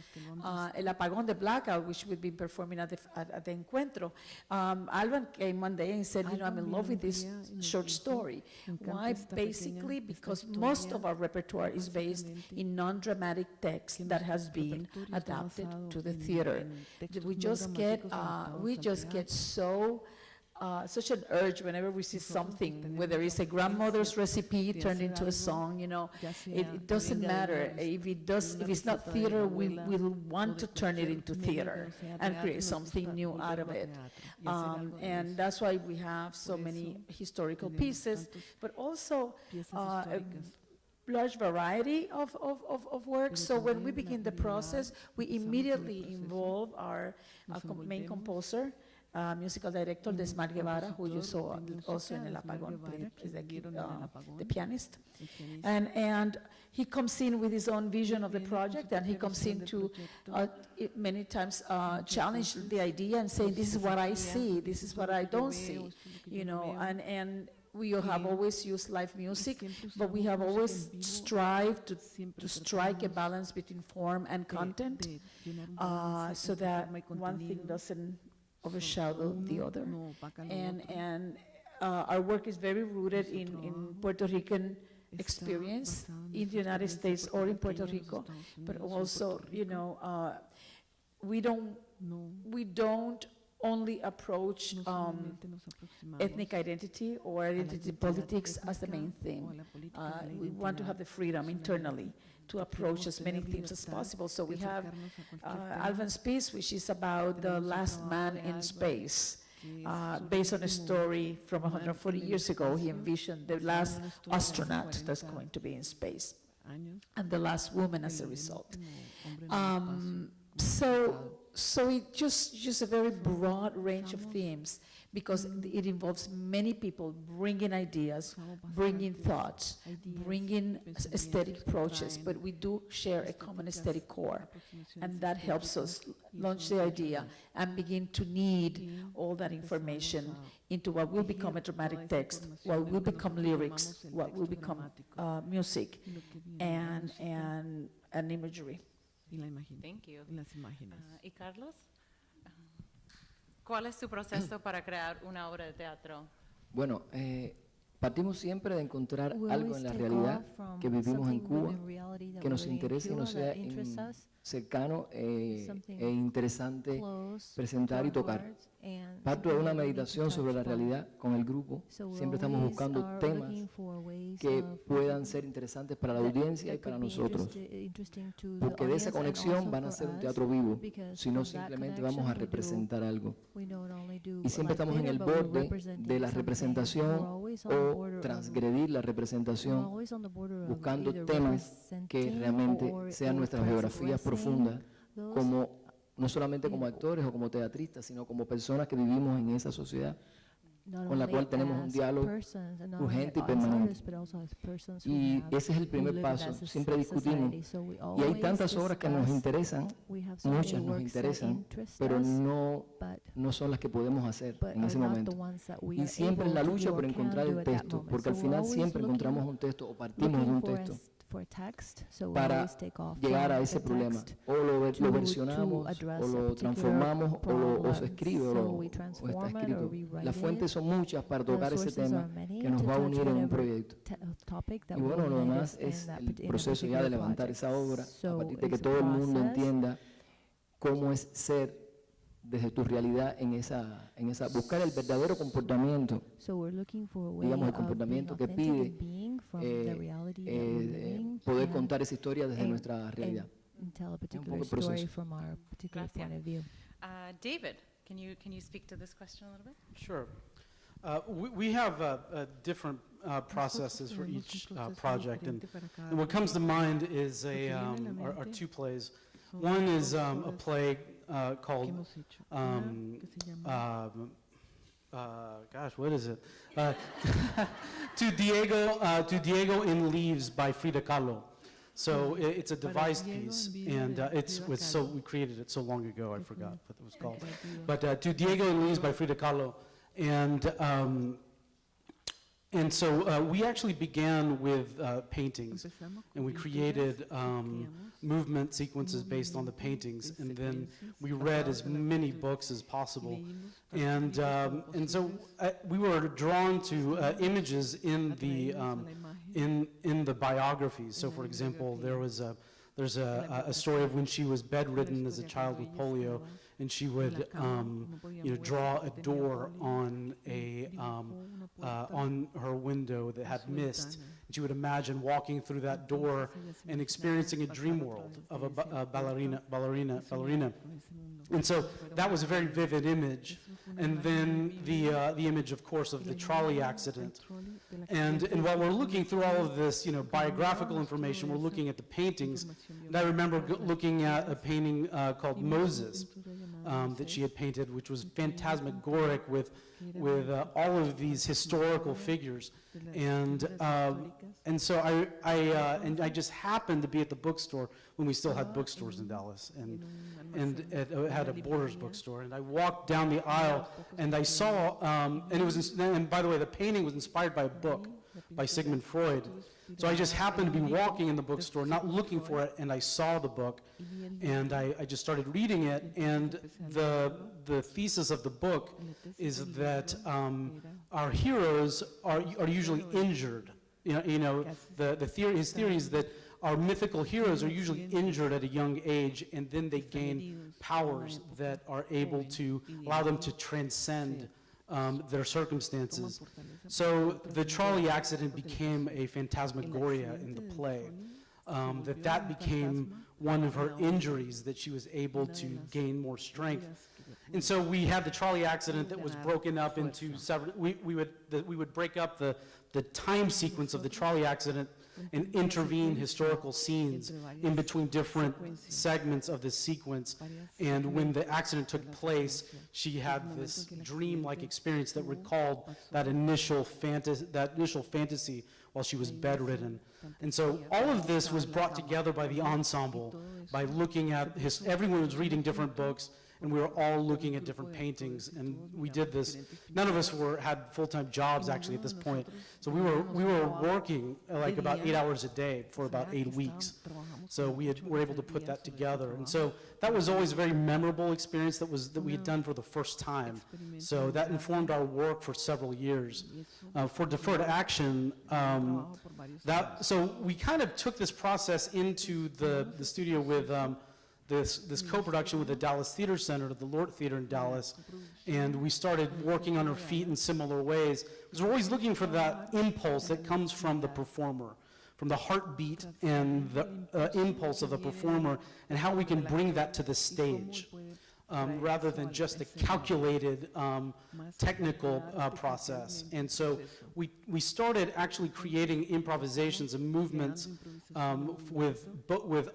[SPEAKER 4] uh, El Apagón, the Blackout, which we've been performing at the, at, at the Encuentro. Um, Alban came one day and said, you know, I'm in love with this short story. Why? Basically, because most of our repertoire is based in non-dramatic text that has been adapted to the theater. We just get, uh, we just get so, uh, such an urge whenever we see something, whether it's a grandmother's recipe turned into a song, you know, it, it doesn't matter. If it does, if it's not theater, we will want to turn it into theater and create something new out of it. Um, and that's why we have so many historical pieces, but also uh, large variety of, of, of, of works. So when we begin the process, we immediately involve our uh, com- main composer, uh, musical director, Desmar Guevara, who you saw also in El Apagón, plays the,
[SPEAKER 2] vieron en El
[SPEAKER 4] uh, the pianist. And, and he comes in with his own vision of the
[SPEAKER 2] Viene con su
[SPEAKER 4] project, and he comes in to uh, many times uh, challenge the idea and saying, this is what I see, this is what I don't see, you know, and, and we have always used live music, but we have always strived to, to strike a balance between form and content, uh, so that one thing doesn't overshadow the other. And, and uh, our work is very rooted in, in Puerto Rican experience in the United States or in Puerto Rico, but also, you know, uh, we don't, we don't only approach um, ethnic identity or identity politics as the main theme. Uh, We want to have the freedom internally to approach as many themes as possible. So we have uh, Alvin's piece, which is about the last man in space. Uh, based on a story from 140 years ago, he envisioned the last astronaut that's going to be in space and the last woman as a result. Um, so, so it just, just a very broad range of themes because it involves many people bringing ideas, bringing thoughts, bringing aesthetic approaches, but we do share a common aesthetic core. And that helps us launch the idea and begin to knead all that information into what will become a dramatic text, what will become lyrics, what will become uh, music, and, and, and imagery.
[SPEAKER 3] Thank you.
[SPEAKER 2] Y las imágenes.
[SPEAKER 3] Ah, ¿Y Carlos? Ah, ¿Cuál es su proceso para crear una obra de teatro?
[SPEAKER 11] Bueno, eh, partimos siempre de encontrar
[SPEAKER 14] We
[SPEAKER 11] algo en la realidad que vivimos en Cuba, que nos interese y nos sea cercano eh, e interesante presentar y tocar. Parto de una meditación sobre la realidad con el grupo. Siempre estamos buscando temas que puedan ser interesantes para la audiencia y para nosotros. Porque de esa conexión van a ser un teatro vivo, si no simplemente vamos a representar algo. Y siempre estamos en el borde de la representación o transgredir la representación, buscando temas que realmente sean nuestras biografías
[SPEAKER 14] transgressing
[SPEAKER 11] profundas, como no solamente como actores o como teatristas, sino como personas que vivimos en esa sociedad con la cual tenemos un diálogo urgente y permanente. Y ese es el primer paso, siempre discutimos. Y hay tantas obras que nos interesan, muchas nos interesan, pero no, no son las que podemos hacer en ese momento. Y siempre es la lucha por encontrar el texto, porque al final siempre encontramos un texto o partimos de un texto
[SPEAKER 14] text, so we
[SPEAKER 11] para
[SPEAKER 14] always take off
[SPEAKER 11] llegar a ese problema. O lo, lo versionamos, o lo transformamos, o lo, o se escribe, o, lo, o está escrito. Las fuentes son muchas para tocar ese tema que nos
[SPEAKER 14] to
[SPEAKER 11] va a unir en un proyecto.
[SPEAKER 14] uh,
[SPEAKER 11] Y bueno, lo demás es el proceso ya de levantar esa obra a partir de que todo el mundo entienda cómo es ser desde tu realidad en esa, en esa, buscar el verdadero comportamiento,
[SPEAKER 14] So we're looking for a way
[SPEAKER 11] digamos el comportamiento que pide
[SPEAKER 14] and being from
[SPEAKER 11] eh,
[SPEAKER 14] the reality that
[SPEAKER 11] eh, poder contar esa historia desde
[SPEAKER 14] and-
[SPEAKER 11] nuestra realidad.
[SPEAKER 14] and tell a
[SPEAKER 11] un
[SPEAKER 14] particular
[SPEAKER 11] poco el
[SPEAKER 14] story
[SPEAKER 11] proceso.
[SPEAKER 14] from our particular
[SPEAKER 3] Gracias.
[SPEAKER 14] point of view.
[SPEAKER 3] Uh, David, can you, can you speak to this question a little bit?
[SPEAKER 6] Sure. Uh, we, we have uh, uh, different uh, processes for each uh, project, and, and what comes to mind is a, um, are, are two plays. One is um, a play uh, called,
[SPEAKER 2] hemos hecho. Una
[SPEAKER 6] um,
[SPEAKER 2] que se llama
[SPEAKER 6] um, uh, gosh, what is it? Uh, to Diego, uh, to Diego in Leaves by Frida Kahlo. So i- it's a devised piece, and uh, it's was so we created it so long ago. I forgot what it was called. But uh, to Diego in Leaves by Frida Kahlo, and um, and so uh, we actually began with uh, paintings, and we created um, movement sequences based on the paintings, and then we read as many books as possible. And, um, and so uh, we were drawn to uh, images in the, um, in, in the biographies. So for example, there was a, there's a, a a story of when she was bedridden as a child with polio, and she would, um, you know, draw a door on a, um, uh, on her window that had mist. And she would imagine walking through that door and experiencing a dream world of a, ba- a ballerina, ballerina, ballerina. And so that was a very vivid image. And then the, uh, the image, of course, of the trolley accident. And, and while we're looking through all of this, you know, biographical information, we're looking at the paintings. And I remember looking at a painting uh, called Moses. Um, that she had painted, which was phantasmagoric with, with uh, all of these historical figures. And, um, and so I, I, uh, and I just happened to be at the bookstore when we still had bookstores in Dallas, and, and it uh, had a Borders bookstore. And I walked down the aisle, and I saw, um, and it was, and by the way, the painting was inspired by a book by Sigmund Freud. So I just happened to be walking in the bookstore, not looking for it, and I saw the book, and I, I just started reading it, and the, the thesis of the book is that um, our heroes are, are usually injured. You know, you know the, the theory, his theory is that our mythical heroes are usually injured. at a young age, and then they gain powers that are able to allow them to transcend um, their circumstances. So the Trolley accident became a phantasmagoria in the play. Um, that that became one of her injuries that she was able to gain more strength. And so we had the trolley accident that was broken up into several, we, we would, the, we would break up the, the time sequence of the trolley accident and intervene historical scenes in between different segments of the sequence. And when the accident took place, she had this dream-like experience that recalled that initial fantasy, that initial fantasy while she was bedridden. And so all of this was brought together by the ensemble, by looking at his, everyone was reading different books, and we were all looking at different paintings, and we did this. None of us were, had full-time jobs actually at this point, so we were, we were working uh, like about eight hours a day for about eight weeks. So we had, were able to put that together, and so that was always a very memorable experience that was, that we had done for the first time. So that informed our work for several years. Uh, for deferred action, um, that, so we kind of took this process into the, the studio with, um, this, this co-production with the Dallas Theater Center, the Lort Theater in Dallas, and we started working on our feet in similar ways. Because we're always looking for that impulse that comes from the performer, from the heartbeat and the uh, impulse of the performer, and how we can bring that to the stage. Um, rather than just a calculated um, technical uh, process. And so we, we started actually creating improvisations and movements um, with, with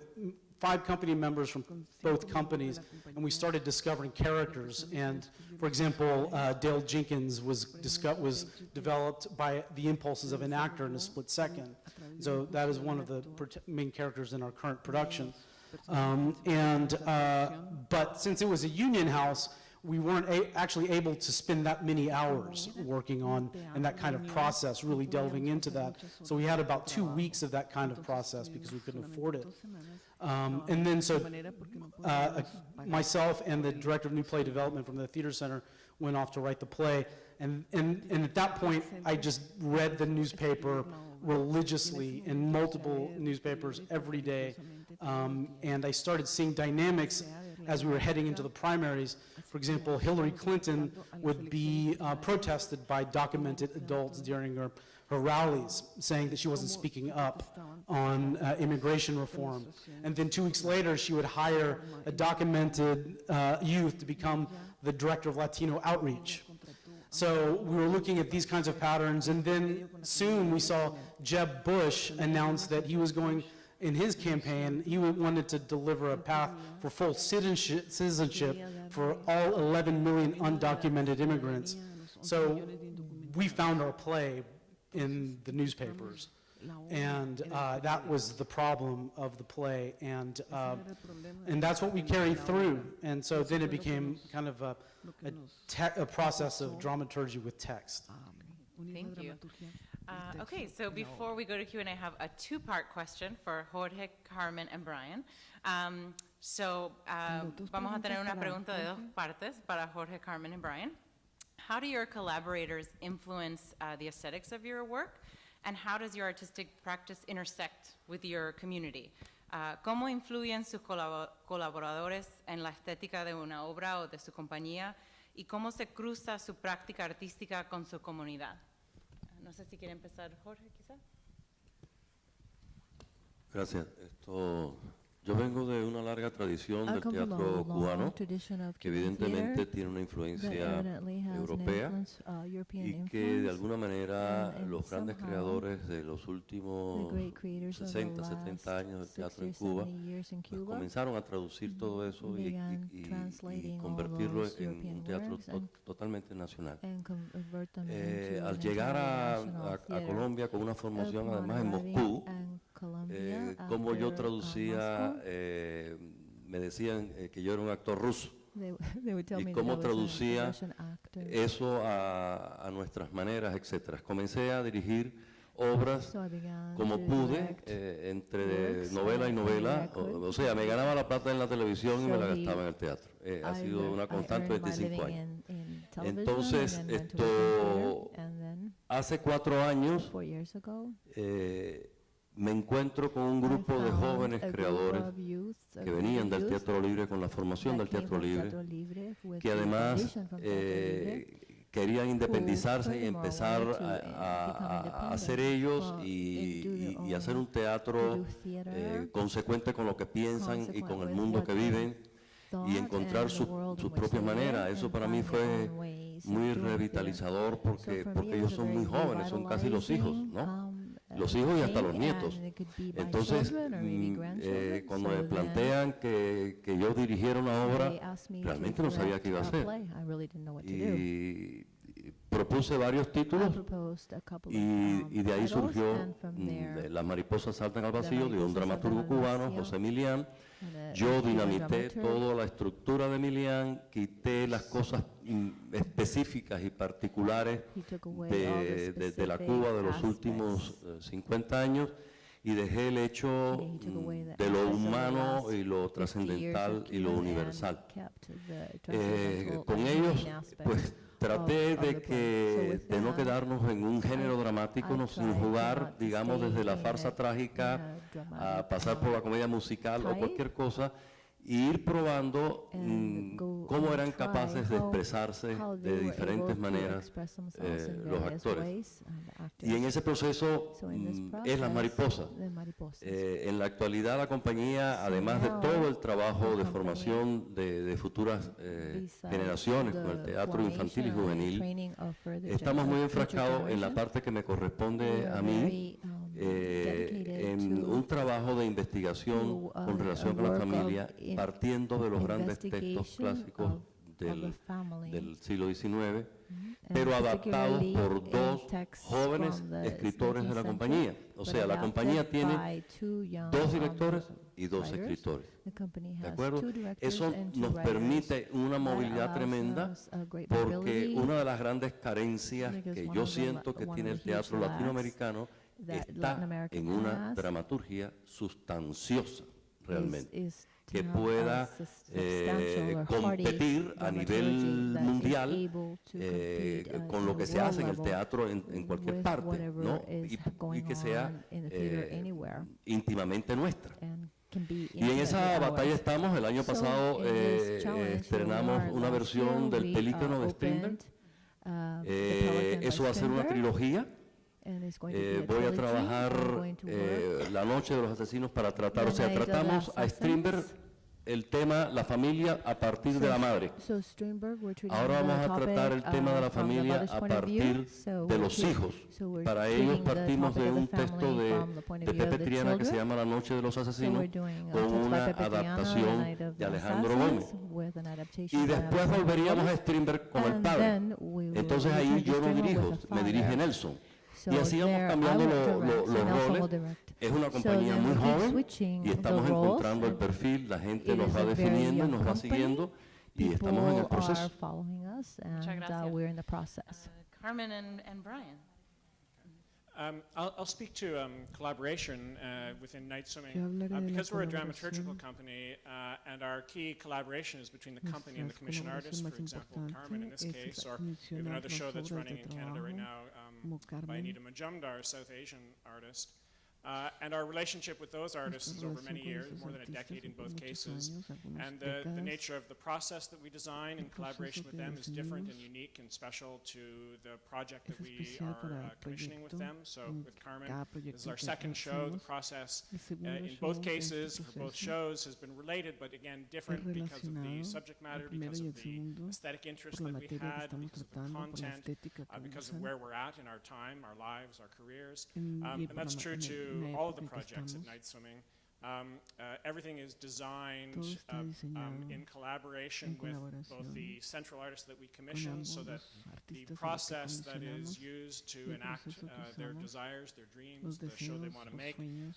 [SPEAKER 6] five company members from both companies, and we started discovering characters. And, for example, uh, Dale Jenkins was, was developed by the impulses of an actor in a split second. So that is one of the main characters in our current production. Um, and, uh, but since it was a union house, we weren't actually able to spend that many hours working on, and that kind of process, really delving into that. So we had about two weeks of that kind of process because we couldn't afford it. Um, and then so, uh, myself and the director of new play development from the theater center went off to write the play. And, and, and at that point, I just read the newspaper religiously in multiple newspapers every day. Um, and I started seeing dynamics as we were heading into the primaries. For example, Hillary Clinton would be uh, protested by documented adults during her, her rallies, saying that she wasn't speaking up on uh, immigration reform. And then two weeks later, she would hire a documented uh, youth to become the director of Latino outreach. So we were looking at these kinds of patterns, and then soon we saw Jeb Bush announce that he was going, in his campaign, he wanted to deliver a path for full citizenship, citizenship for all 11 million undocumented immigrants. So we found our play in the newspapers. And uh, that was the problem of the play, and, uh, and that's what we carried through. And so then it became kind of a, a, te- a process of dramaturgy with text.
[SPEAKER 3] Thank you. Uh, okay, so before we go to Q&A, I have a two-part question for Jorge, Carmen, and Brian. Um, so uh, vamos a tener una pregunta de dos partes para Jorge, Carmen, and Brian. How do your collaborators influence uh, the aesthetics of your work, and how does your artistic practice intersect with your community? Uh, ¿Cómo influyen sus colabo- colaboradores en la estética de una obra o de su compañía? ¿Y cómo se cruza su práctica artística con su comunidad? No sé si quiere empezar Jorge, quizás.
[SPEAKER 12] Gracias. Esto Yo vengo de una larga tradición
[SPEAKER 14] I
[SPEAKER 12] del teatro cubano
[SPEAKER 14] tradition of
[SPEAKER 12] que evidentemente tiene una influencia europea
[SPEAKER 14] uh, European
[SPEAKER 12] y que de alguna manera los grandes creadores de los últimos
[SPEAKER 14] great creators of the
[SPEAKER 12] 60,
[SPEAKER 14] last
[SPEAKER 12] 70 años del teatro en
[SPEAKER 14] 60
[SPEAKER 12] Cuba
[SPEAKER 14] 70 years in
[SPEAKER 12] pues
[SPEAKER 14] Cuba
[SPEAKER 12] comenzaron a traducir todo eso y, convertirlo en un teatro to- totalmente nacional. Eh, al llegar a. Colombia con una formación además en Moscú,
[SPEAKER 14] Colombia
[SPEAKER 12] eh, como yo traducía, eh, me decían eh, que yo era un actor ruso.
[SPEAKER 14] They, they would tell
[SPEAKER 12] y cómo traducía eso a, a nuestras maneras, etcétera. Comencé a dirigir obras
[SPEAKER 14] So
[SPEAKER 12] como pude, eh, entre novela y novela, o, o sea, me ganaba la plata en la televisión y me
[SPEAKER 14] So
[SPEAKER 12] la gastaba en el teatro. Eh, ha sido una constante
[SPEAKER 14] my
[SPEAKER 12] 25
[SPEAKER 14] living
[SPEAKER 12] años.
[SPEAKER 14] in- in
[SPEAKER 12] Entonces, esto, hace cuatro años,
[SPEAKER 14] four years ago,
[SPEAKER 12] eh, me encuentro con un grupo de jóvenes creadores que venían del Teatro Libre con la formación del Teatro Libre, que además eh, querían independizarse y empezar a, hacer ellos
[SPEAKER 14] for-
[SPEAKER 12] y, hacer un teatro eh, consecuente con lo que piensan y con el mundo que viven y encontrar su- propias maneras. Eso para mí fue muy revitalizador porque, porque ellos son muy jóvenes, son casi los hijos, ¿no? Los hijos y hasta los nietos. Entonces, mm, eh, cuando me plantean que, que yo dirigiera una obra, realmente no sabía qué iba a hacer. Y, propuse varios títulos y,
[SPEAKER 14] um,
[SPEAKER 12] y de ahí surgió mm, de Las mariposas saltan al vacío de un dramaturgo cubano, José Milián. Yo dinamité toda la estructura de Milián, quité las cosas específicas y particulares de,
[SPEAKER 14] the
[SPEAKER 12] de- de la Cuba de los últimos eh, 50 años y dejé el hecho de lo humano y lo
[SPEAKER 14] 50 years of
[SPEAKER 12] trascendental y lo universal. Eh, con ellos, pues traté
[SPEAKER 14] of
[SPEAKER 12] de que de no quedarnos en un género dramático, no, sin jugar, digamos, desde la farsa trágica
[SPEAKER 14] a
[SPEAKER 12] pasar por la comedia musical o cualquier cosa, y ir probando
[SPEAKER 14] and
[SPEAKER 12] mm, cómo eran capaces de expresarse de diferentes maneras eh, los actores. Y en ese proceso
[SPEAKER 14] So
[SPEAKER 12] mm, es
[SPEAKER 14] process, the mariposas.
[SPEAKER 12] Eh, en la actualidad la compañía,
[SPEAKER 14] So
[SPEAKER 12] además de todo el trabajo de formación de, de futuras eh, generaciones con el teatro infantil y juvenil, estamos muy enfrascados en la parte que me corresponde a mí,
[SPEAKER 14] um,
[SPEAKER 12] eh, en un trabajo de investigación
[SPEAKER 14] to, uh,
[SPEAKER 12] con relación
[SPEAKER 14] a
[SPEAKER 12] con la familia, partiendo de los grandes textos clásicos
[SPEAKER 14] of-
[SPEAKER 12] del, del siglo XIX,
[SPEAKER 14] and
[SPEAKER 12] pero adaptados por dos jóvenes escritores de la
[SPEAKER 14] 19th
[SPEAKER 12] compañía. O sea, la compañía tiene dos
[SPEAKER 14] um,
[SPEAKER 12] directores y dos escritores. ¿De acuerdo? Eso nos permite una movilidad tremenda porque una de las grandes carencias que yo siento que tiene el teatro latinoamericano está en una dramaturgia sustanciosa realmente
[SPEAKER 14] is
[SPEAKER 12] que pueda eh, competir a nivel mundial eh,
[SPEAKER 14] uh,
[SPEAKER 12] con
[SPEAKER 14] on
[SPEAKER 12] lo que se hace en el teatro en, en cualquier parte, ¿no?
[SPEAKER 14] is
[SPEAKER 12] Y, y que sea eh, íntimamente nuestra. Y en esa batalla estamos. El año pasado eh, estrenamos una versión del Pelícano de Strindberg.
[SPEAKER 14] uh,
[SPEAKER 12] Eh, eso va a ser una trilogía. Eh, voy a trabajar eh, La Noche de los Asesinos para tratar, o sea, tratamos a. Strindberg el tema la familia a partir de
[SPEAKER 14] So
[SPEAKER 12] la
[SPEAKER 14] s-
[SPEAKER 12] madre.
[SPEAKER 14] so
[SPEAKER 12] Ahora vamos a tratar el tema de la
[SPEAKER 14] uh, the
[SPEAKER 12] familia a
[SPEAKER 14] view.
[SPEAKER 12] partir de los hijos.
[SPEAKER 14] so we're
[SPEAKER 12] Para ellos partimos de un texto de, de Pepe Triana que se llama La Noche de los Asesinos con una adaptación de Alejandro Gómez. Y después volveríamos a. Strindberg con el padre. Entonces ahí yo no dirijo, me dirige. Nelson.
[SPEAKER 14] So
[SPEAKER 12] y así vamos cambiando lo- lo- los
[SPEAKER 14] so
[SPEAKER 12] roles. Es una
[SPEAKER 14] So
[SPEAKER 12] compañía
[SPEAKER 14] then
[SPEAKER 12] muy joven y estamos encontrando el perfil, la gente nos va definiendo nos va siguiendo y estamos en el proceso.
[SPEAKER 14] following us,
[SPEAKER 3] Muchas
[SPEAKER 14] and uh,
[SPEAKER 3] gracias.
[SPEAKER 14] we're in the process.
[SPEAKER 3] Carmen and, and Brian.
[SPEAKER 10] Um, I'll, I'll speak to um, collaboration uh, within Night Swimming. Uh, because we're a dramaturgical company, uh, and our key collaboration is between the company and the commission artist, for example, Carmen in this case, or we have another show that's running in Canada right now
[SPEAKER 2] como
[SPEAKER 10] by Anita Majumdar, a South Asian artist. Uh, and our relationship with those artists is over many years, more than a decade in both cases. And uh, the,
[SPEAKER 2] the,
[SPEAKER 10] nature of the process that we design in collaboration with them is different and unique and special to the project that we are uh, commissioning with them. So with Carmen, this is our second show. The process uh, in both cases, for both shows, has been related, but again, different because of the subject matter, because of the aesthetic interest that we had, because of the content, because of where we're at in our time, our lives, our careers. Um, and that's true to all all the projects at Night Swimming. Um, uh, everything is designed uh, um, in collaboration with both the central artists that we commission so that the process that is used to enact uh, their desires, their dreams, the show they want to make,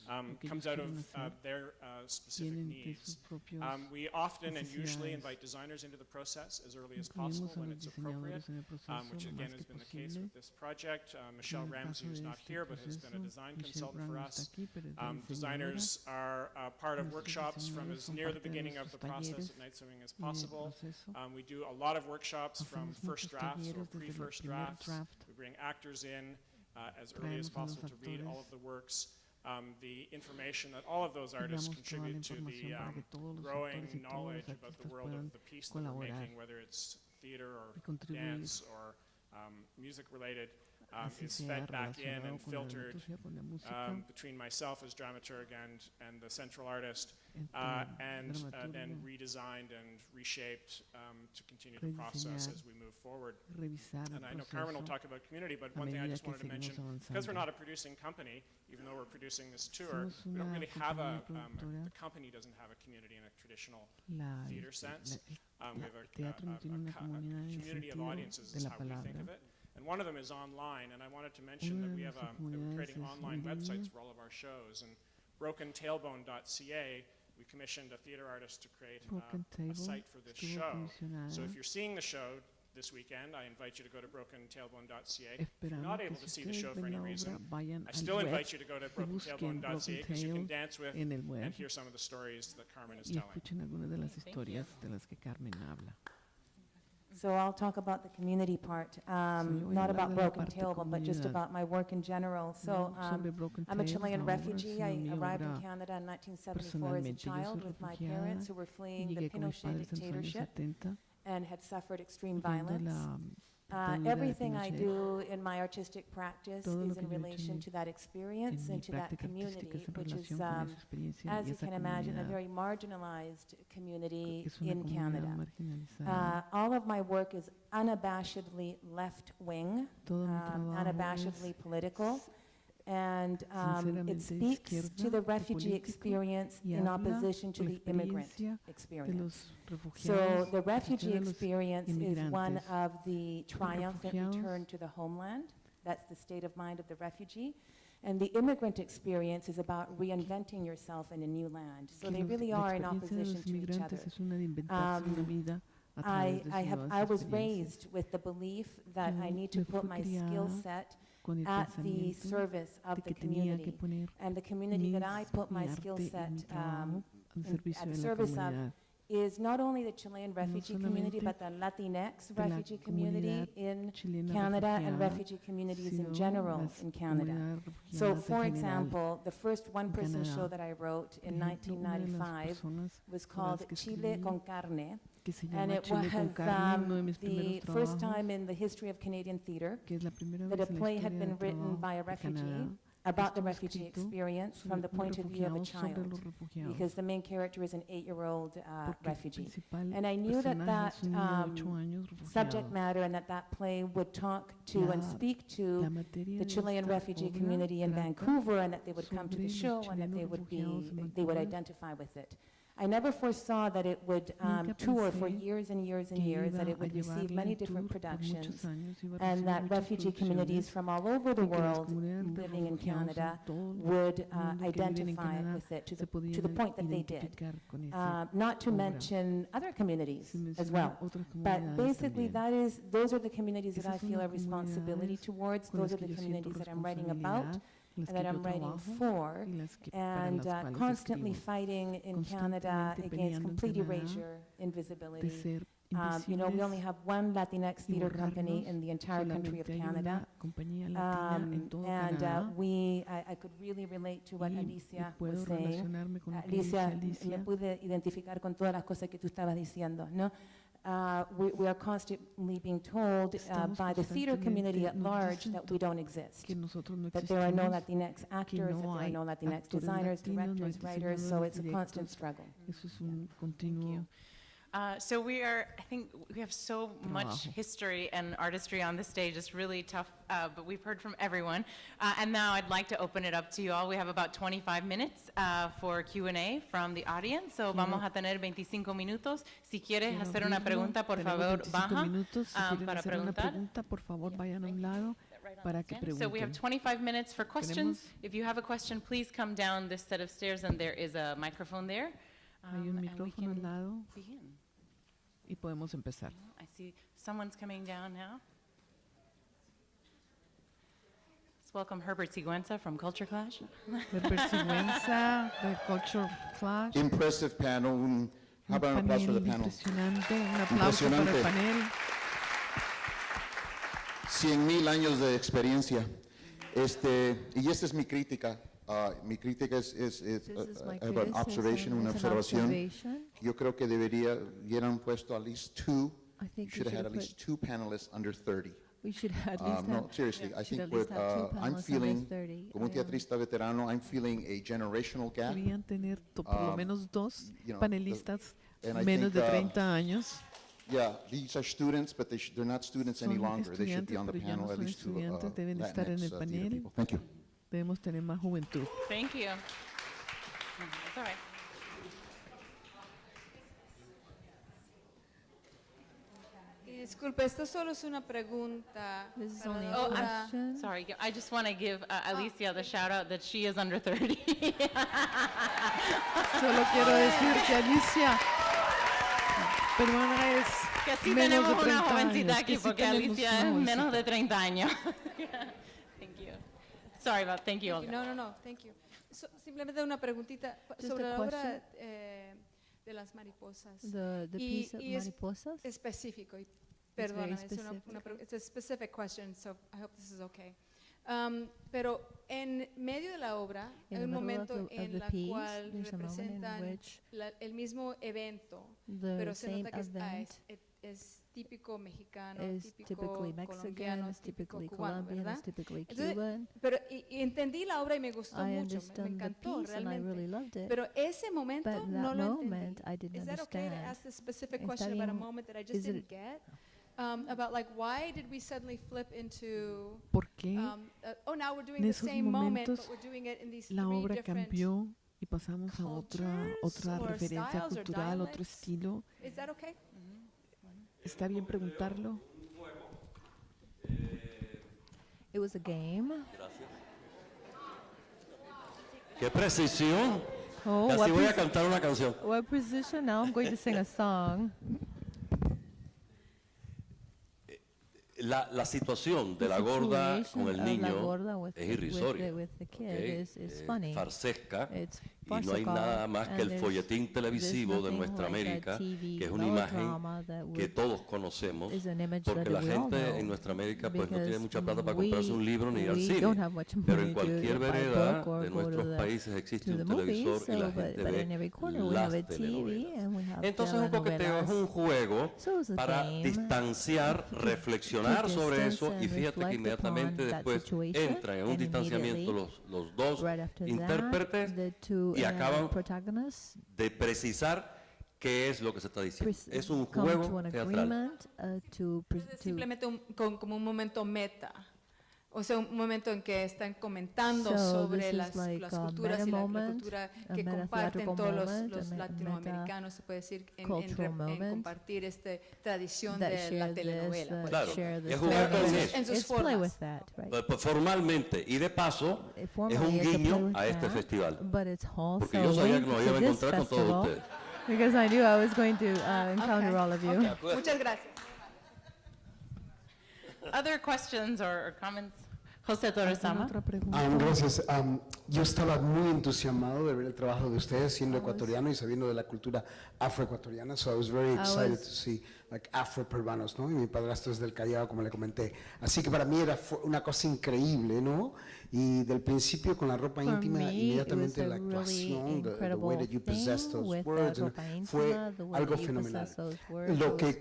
[SPEAKER 10] um, comes out of uh, their uh, specific needs. Um, we often and usually invite designers into the process as early as possible when it's appropriate, um, which again has been the case with this project. Uh, Michelle Ramsey
[SPEAKER 2] is
[SPEAKER 10] not here, but has been a design consultant for us. Um, designers are are uh, part of workshops from as near the beginning of the process of night swimming as possible. Um, we do a lot of workshops from first drafts or pre-first drafts. We bring actors in uh, as early as possible to read all of the works. Um, the information that all of those artists contribute to the um, growing knowledge about the world of the piece that we're making, whether it's theater or dance or um, music related um, is fed back in and filtered um, between myself as dramaturg and, and the central artist, uh, and uh, then redesigned and reshaped um, to continue the process as we move forward. And I know Carmen will talk about community, but one thing I just wanted to mention, because we're not a producing company, even though we're producing this tour, we don't really have a, um,
[SPEAKER 2] a
[SPEAKER 10] the company doesn't have a community in a traditional theater sense. Um, we have a, a, a community of audiences is how we think of it. And one of them is online, and I wanted to mention that we have um, a, we're creating online websites for all of our shows. And brokentailbone.ca, we commissioned a theater artist to create uh, a site for this show. So if you're seeing the show this weekend, I invite you to go to brokentailbone.ca. If you're not able to see the show for any reason, I still invite you to go to brokentailbone.ca because you can dance with and hear some of the stories that Carmen is telling.
[SPEAKER 9] So I'll talk about the community part, um,
[SPEAKER 2] Sí,
[SPEAKER 9] not about Broken Table, but just about my work in general. So um, I'm a Chilean refugee. I arrived in Canada in 1974 as a child with my parents who were fleeing the Pinochet dictatorship and had suffered extreme violence. Uh, everything I do in my artistic practice is in relation to that experience and to that community, which is, um, as you can imagine, a very marginalized community in Canada. Uh, all of my work is unabashedly left-wing, um, unabashedly political and um, it speaks to the refugee experience in opposition to the immigrant experience. So the refugee experience is one of the triumphant return to the homeland. That's the state of mind of the refugee. And the immigrant experience is about reinventing yourself in a new land. So they really are in opposition to each other. Um, I, I, have, I was raised with the belief that I need to put my skill set
[SPEAKER 2] con el
[SPEAKER 9] at the service of the
[SPEAKER 2] que que
[SPEAKER 9] community. And the community that I put my skill set um, at the service of is not only the Chilean refugee community, but the Latinx refugee community in Canada and refugee communities in general in Canada. So, for example, the first one-person show that I wrote in 1995 was called Chile con Carne,
[SPEAKER 2] que se
[SPEAKER 9] and it
[SPEAKER 2] Chile
[SPEAKER 9] was
[SPEAKER 2] con
[SPEAKER 9] um, the first time in the history of Canadian theater
[SPEAKER 2] que es la
[SPEAKER 9] that a play had been written by a refugee about the refugee experience from the point of view of a child, because the main character is an eight-year-old uh, refugee. And I knew that that um, subject matter and that that play would talk to and speak to the Chilean refugee community in Vancouver and that they would come to the show and that they would be, they would identify with it. I never foresaw that it would um, tour for years and years and years, that it would receive many different productions, and that refugee communities from all over the world living in Canada would uh, identify with it to the, to the point that they did. Uh, not to mention other communities as well. But basically, that is, those are the communities that I feel a responsibility towards. Those are the communities that I'm writing about. That I'm writing for, and uh, constantly fighting in Canada against complete erasure, invisibility, Um, You know, we only have one Latinx theater company in the entire country of Canada. Um, And uh, we, I I could really relate to what Alicia was saying. Alicia, me pude identificar con todas las cosas que tú estabas diciendo, ¿no? Uh, we, we are constantly being told uh, by the theater community at large that we don't exist. That there are no Latinx actors, that there are no Latinx designers,
[SPEAKER 2] latinos, no hay
[SPEAKER 9] directors, writers, so it's a constant struggle.
[SPEAKER 2] Eso es un continuo
[SPEAKER 3] Uh, so we are, I think we have so much
[SPEAKER 2] Trabajo.
[SPEAKER 3] history and artistry on the stage. It's really tough, uh, but we've heard from everyone. Uh, and now I'd like to open it up to you all. We have about 25 minutes uh, for Q&A from the audience. So vamos a tener 25 minutos. Si quieres hacer una pregunta, por favor,
[SPEAKER 2] 25
[SPEAKER 3] baja
[SPEAKER 2] minutos. Si
[SPEAKER 3] um, para
[SPEAKER 2] hacer una
[SPEAKER 3] preguntar.
[SPEAKER 2] pregunta, por favor, vayan a un lado para que
[SPEAKER 3] So we have 25 minutes for questions. If you have a question, please come down this set of stairs and there is a microphone there.
[SPEAKER 2] Hay
[SPEAKER 3] Um,
[SPEAKER 2] un
[SPEAKER 3] and we
[SPEAKER 2] micrófono al lado
[SPEAKER 3] begin.
[SPEAKER 2] Y podemos empezar.
[SPEAKER 3] I see someone's coming down now. Let's welcome Herbert Siguenza from Culture Clash.
[SPEAKER 2] Herbert Sigüenza, de Culture Clash.
[SPEAKER 15] Impressive panel. Un, how about an applause for the
[SPEAKER 2] panel impresionante. Un aplauso para el
[SPEAKER 15] Impresionante.
[SPEAKER 2] panel.
[SPEAKER 15] Cien mil años de experiencia. Este, y esta es mi crítica. Ah, mi crítica es, es, es, uh, I observation, una observación.
[SPEAKER 14] observation.
[SPEAKER 15] Yo creo que debería, hubieran puesto at least two.
[SPEAKER 14] I
[SPEAKER 15] You should have had at least two panelists under 30.
[SPEAKER 14] We should at
[SPEAKER 15] Um,
[SPEAKER 14] least
[SPEAKER 15] no,
[SPEAKER 14] have.
[SPEAKER 15] seriously, I
[SPEAKER 14] should
[SPEAKER 15] think
[SPEAKER 14] two
[SPEAKER 15] uh, I'm feeling,
[SPEAKER 14] 30.
[SPEAKER 15] como un
[SPEAKER 14] Um,
[SPEAKER 15] teatrista veterano, I'm feeling a generational gap.
[SPEAKER 2] Querían tener to- por lo
[SPEAKER 15] Um,
[SPEAKER 2] menos dos
[SPEAKER 15] you know, the-
[SPEAKER 2] panelistas
[SPEAKER 15] I
[SPEAKER 2] menos
[SPEAKER 15] think,
[SPEAKER 2] de
[SPEAKER 15] uh,
[SPEAKER 2] 30 años.
[SPEAKER 15] Yeah, these are students, but they sh- they're not students any longer. They should be on the
[SPEAKER 2] ya no
[SPEAKER 15] panel, at least two uh, Latinx uh,
[SPEAKER 2] panel.
[SPEAKER 15] people. Thank you.
[SPEAKER 2] Debemos tener más juventud.
[SPEAKER 3] Thank you. That's all right.
[SPEAKER 16] Y disculpe, esto solo es una pregunta.
[SPEAKER 14] This is only
[SPEAKER 3] Oh,
[SPEAKER 14] question.
[SPEAKER 3] Sorry, I just want to give uh, Alicia the shout out that she is under 30.
[SPEAKER 2] Solo quiero decir que Alicia peruana es
[SPEAKER 3] que así
[SPEAKER 2] menos
[SPEAKER 3] tenemos
[SPEAKER 2] de
[SPEAKER 3] una
[SPEAKER 2] 30
[SPEAKER 3] jovencita
[SPEAKER 2] años,
[SPEAKER 3] aquí
[SPEAKER 2] que sí
[SPEAKER 3] porque
[SPEAKER 2] tenemos
[SPEAKER 3] Alicia
[SPEAKER 2] una
[SPEAKER 3] es menos de 30 años. Sorry about, thank you,
[SPEAKER 16] Thank you.
[SPEAKER 3] Olga.
[SPEAKER 16] No, no, no, thank you. So- simplemente una preguntita
[SPEAKER 14] Just
[SPEAKER 16] sobre la obra eh, de las mariposas.
[SPEAKER 14] The, the
[SPEAKER 16] Y-
[SPEAKER 14] piece of
[SPEAKER 16] y es
[SPEAKER 14] mariposas.
[SPEAKER 16] específico, y perdona, es una, una it's a specific question, so I hope this is okay. Um, pero en medio de la obra
[SPEAKER 14] In
[SPEAKER 16] hay un momento
[SPEAKER 14] the-
[SPEAKER 16] en la
[SPEAKER 14] piece,
[SPEAKER 16] cual representan la- el mismo evento, pero se nota que es, ah,
[SPEAKER 14] event
[SPEAKER 16] es- es típico mexicano,
[SPEAKER 14] is
[SPEAKER 16] típico
[SPEAKER 14] typically Mexican,
[SPEAKER 16] colombiano, típico
[SPEAKER 14] typically
[SPEAKER 16] cubano,
[SPEAKER 14] Colombian,
[SPEAKER 16] ¿verdad?
[SPEAKER 14] typically
[SPEAKER 16] Entonces,
[SPEAKER 14] Cuban.
[SPEAKER 16] pero y, y entendí la obra y me gustó
[SPEAKER 14] I
[SPEAKER 16] mucho, me, me encantó
[SPEAKER 14] piece and I
[SPEAKER 16] realmente.
[SPEAKER 14] really loved it.
[SPEAKER 16] Pero ese momento
[SPEAKER 14] But
[SPEAKER 16] no
[SPEAKER 14] that
[SPEAKER 16] lo
[SPEAKER 14] moment
[SPEAKER 16] entendí.
[SPEAKER 14] I didn't
[SPEAKER 16] Is that okay to ask the specific question about a moment that I just didn't get? Um, about like why did we suddenly flip into
[SPEAKER 2] ¿Por qué
[SPEAKER 16] um, uh, oh now we're doing the same moment but we're doing it in these
[SPEAKER 2] la
[SPEAKER 16] three
[SPEAKER 2] obra
[SPEAKER 16] different
[SPEAKER 2] cambió y pasamos a otra, otra
[SPEAKER 16] or
[SPEAKER 2] referencia
[SPEAKER 16] styles or
[SPEAKER 2] cultural, otro
[SPEAKER 16] dialects?
[SPEAKER 2] estilo?
[SPEAKER 16] Is that okay?
[SPEAKER 2] ¿Está bien preguntarlo?
[SPEAKER 14] It was a game.
[SPEAKER 12] ¡Qué precisión!
[SPEAKER 14] Oh,
[SPEAKER 12] Casi voy a cantar una canción.
[SPEAKER 14] What precision? Now I'm going to sing a song.
[SPEAKER 12] La, la situación de la gorda con el
[SPEAKER 14] la
[SPEAKER 12] niño es irrisoria.
[SPEAKER 14] the- with the kid
[SPEAKER 12] ¿ok?
[SPEAKER 14] is- is
[SPEAKER 12] Eh,
[SPEAKER 14] funny.
[SPEAKER 12] farsesca. Y no hay nada más que el folletín televisivo de nuestra América, que es una imagen que todos conocemos, porque la gente en nuestra América pues no tiene mucha plata para comprarse un libro ni ir al cine. Pero en cualquier vereda de nuestros países existe un televisor y la gente ve las telenovelas. Entonces un coqueteo es un juego para distanciar, reflexionar sobre eso y fíjate que inmediatamente después entran en un distanciamiento los, los dos
[SPEAKER 14] right after that,
[SPEAKER 12] intérpretes y
[SPEAKER 14] uh,
[SPEAKER 12] acaban de precisar qué es lo que se está diciendo. Es un juego teatral.
[SPEAKER 14] uh,
[SPEAKER 16] Es
[SPEAKER 14] to
[SPEAKER 16] simplemente un, con- como un momento meta. O sea, un momento en que están comentando
[SPEAKER 14] So
[SPEAKER 16] sobre
[SPEAKER 14] this
[SPEAKER 16] las,
[SPEAKER 14] like
[SPEAKER 16] las
[SPEAKER 14] a
[SPEAKER 16] culturas y la, la
[SPEAKER 14] moment,
[SPEAKER 16] cultura que comparten todos los, los
[SPEAKER 14] me-
[SPEAKER 16] latinoamericanos, se puede decir, en, en en compartir esta tradición
[SPEAKER 14] that
[SPEAKER 16] de
[SPEAKER 14] share
[SPEAKER 16] la
[SPEAKER 14] this,
[SPEAKER 16] telenovela. pues.
[SPEAKER 12] Claro,
[SPEAKER 14] share
[SPEAKER 12] y
[SPEAKER 14] this
[SPEAKER 12] es jugar con eso.
[SPEAKER 16] en sus formas.
[SPEAKER 14] that, right?
[SPEAKER 12] Pues, pues, formalmente y de paso
[SPEAKER 14] Eh,
[SPEAKER 12] es
[SPEAKER 14] formally
[SPEAKER 12] un guiño a este
[SPEAKER 14] that,
[SPEAKER 12] festival.
[SPEAKER 14] But it's also
[SPEAKER 12] Porque yo sabía que
[SPEAKER 14] to
[SPEAKER 12] íbamos a
[SPEAKER 14] this
[SPEAKER 12] encontrar con todos ustedes.
[SPEAKER 14] because I knew I was going to uh, encounter
[SPEAKER 16] Okay,
[SPEAKER 14] all of you.
[SPEAKER 16] okay. Muchas gracias.
[SPEAKER 3] Other questions or José
[SPEAKER 2] Torres Sama.
[SPEAKER 17] Um, gracias. Um, yo estaba muy entusiasmado de ver el trabajo de ustedes siendo ecuatoriano y sabiendo de la cultura afroecuatoriana, so I was very excited to see like afroperuanos, ¿no? Y mi padrastro es del Callao, como le comenté. Así que para mí era una cosa increíble, ¿no? Y del principio con la ropa
[SPEAKER 14] For
[SPEAKER 17] íntima,
[SPEAKER 14] me,
[SPEAKER 17] inmediatamente la actuación, really the, the, way that you possess those words,
[SPEAKER 14] íntima, fue
[SPEAKER 17] algo fenomenal. Lo que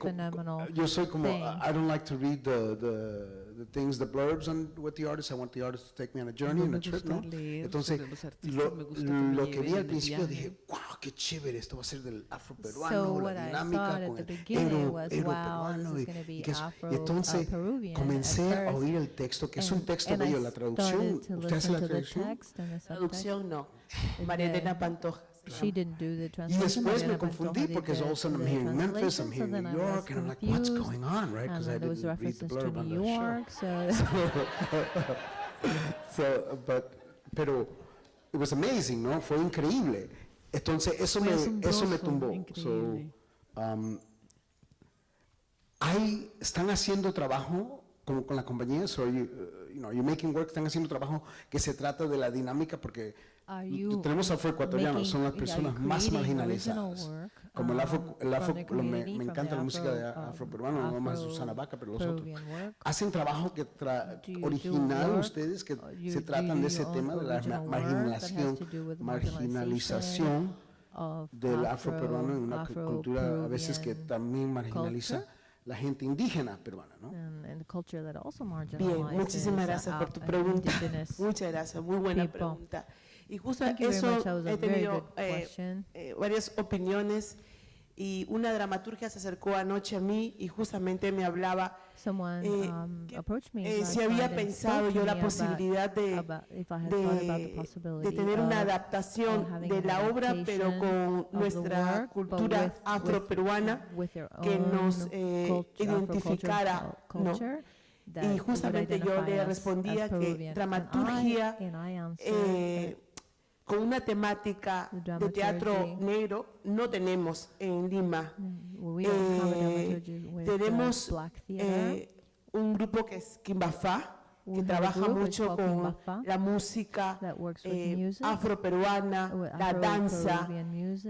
[SPEAKER 17] yo soy como, I don't like to read the, the the things, the blurbs on, with the artist. I want the artist to take me on a journey,
[SPEAKER 2] no
[SPEAKER 17] on a trip, ¿no? Entonces, lo, lo que vi al principio dije, wow, qué chévere, esto va a ser del afroperuano,
[SPEAKER 14] so
[SPEAKER 17] la dinámica con el ero,
[SPEAKER 14] was, ero
[SPEAKER 17] peruano. Y, entonces comencé a oír el texto, que es un texto bello, la traducción. ¿Usted hace la traducción?
[SPEAKER 13] Traducción no, María Elena Pantoja.
[SPEAKER 14] She didn't do the translation.
[SPEAKER 17] Y después me confundí porque es also I'm here in Memphis, I'm here in New York, and I'm like, what's going on, right? Because I didn't read.
[SPEAKER 14] So,
[SPEAKER 17] pero, it was amazing. Fue increíble. Entonces, eso me, tumbó. Um, hay, están haciendo trabajo con, con la compañía, so uh, you know, you're making work, están haciendo trabajo que se trata de la dinámica, porque tenemos afroecuatorianos, son las personas más marginalizadas. Como el afro, el afro lo, me, me, encanta la música de afroperuano, afro, no más Susana Vaca, pero los otros. Hacen trabajo que tra original ustedes que se tratan de ese tema de la marginalización, marginalización del afroperuano en una cultura a veces que también marginaliza la gente indígena peruana, ¿no?
[SPEAKER 13] Bien, muchísimas gracias por tu pregunta. Muchas gracias, muy buena pregunta. Y justo
[SPEAKER 14] Thank
[SPEAKER 13] eso he tenido eh, eh, varias opiniones y una dramaturgia se acercó anoche a mí y justamente me hablaba
[SPEAKER 14] Someone,
[SPEAKER 13] eh,
[SPEAKER 14] um,
[SPEAKER 13] que,
[SPEAKER 14] me
[SPEAKER 13] eh, si había pensado yo la posibilidad de, de, de, tener una adaptación de la obra pero con nuestra cultura afroperuana que nos eh, identificara ¿no? y justamente yo le respondía que
[SPEAKER 14] dramaturgia and I, and I
[SPEAKER 13] eh, con una temática de teatro negro no tenemos en Lima. Eh, tenemos eh, un grupo que es Kimbafá, que trabaja mucho con la música eh, afroperuana,
[SPEAKER 14] afro
[SPEAKER 13] la danza,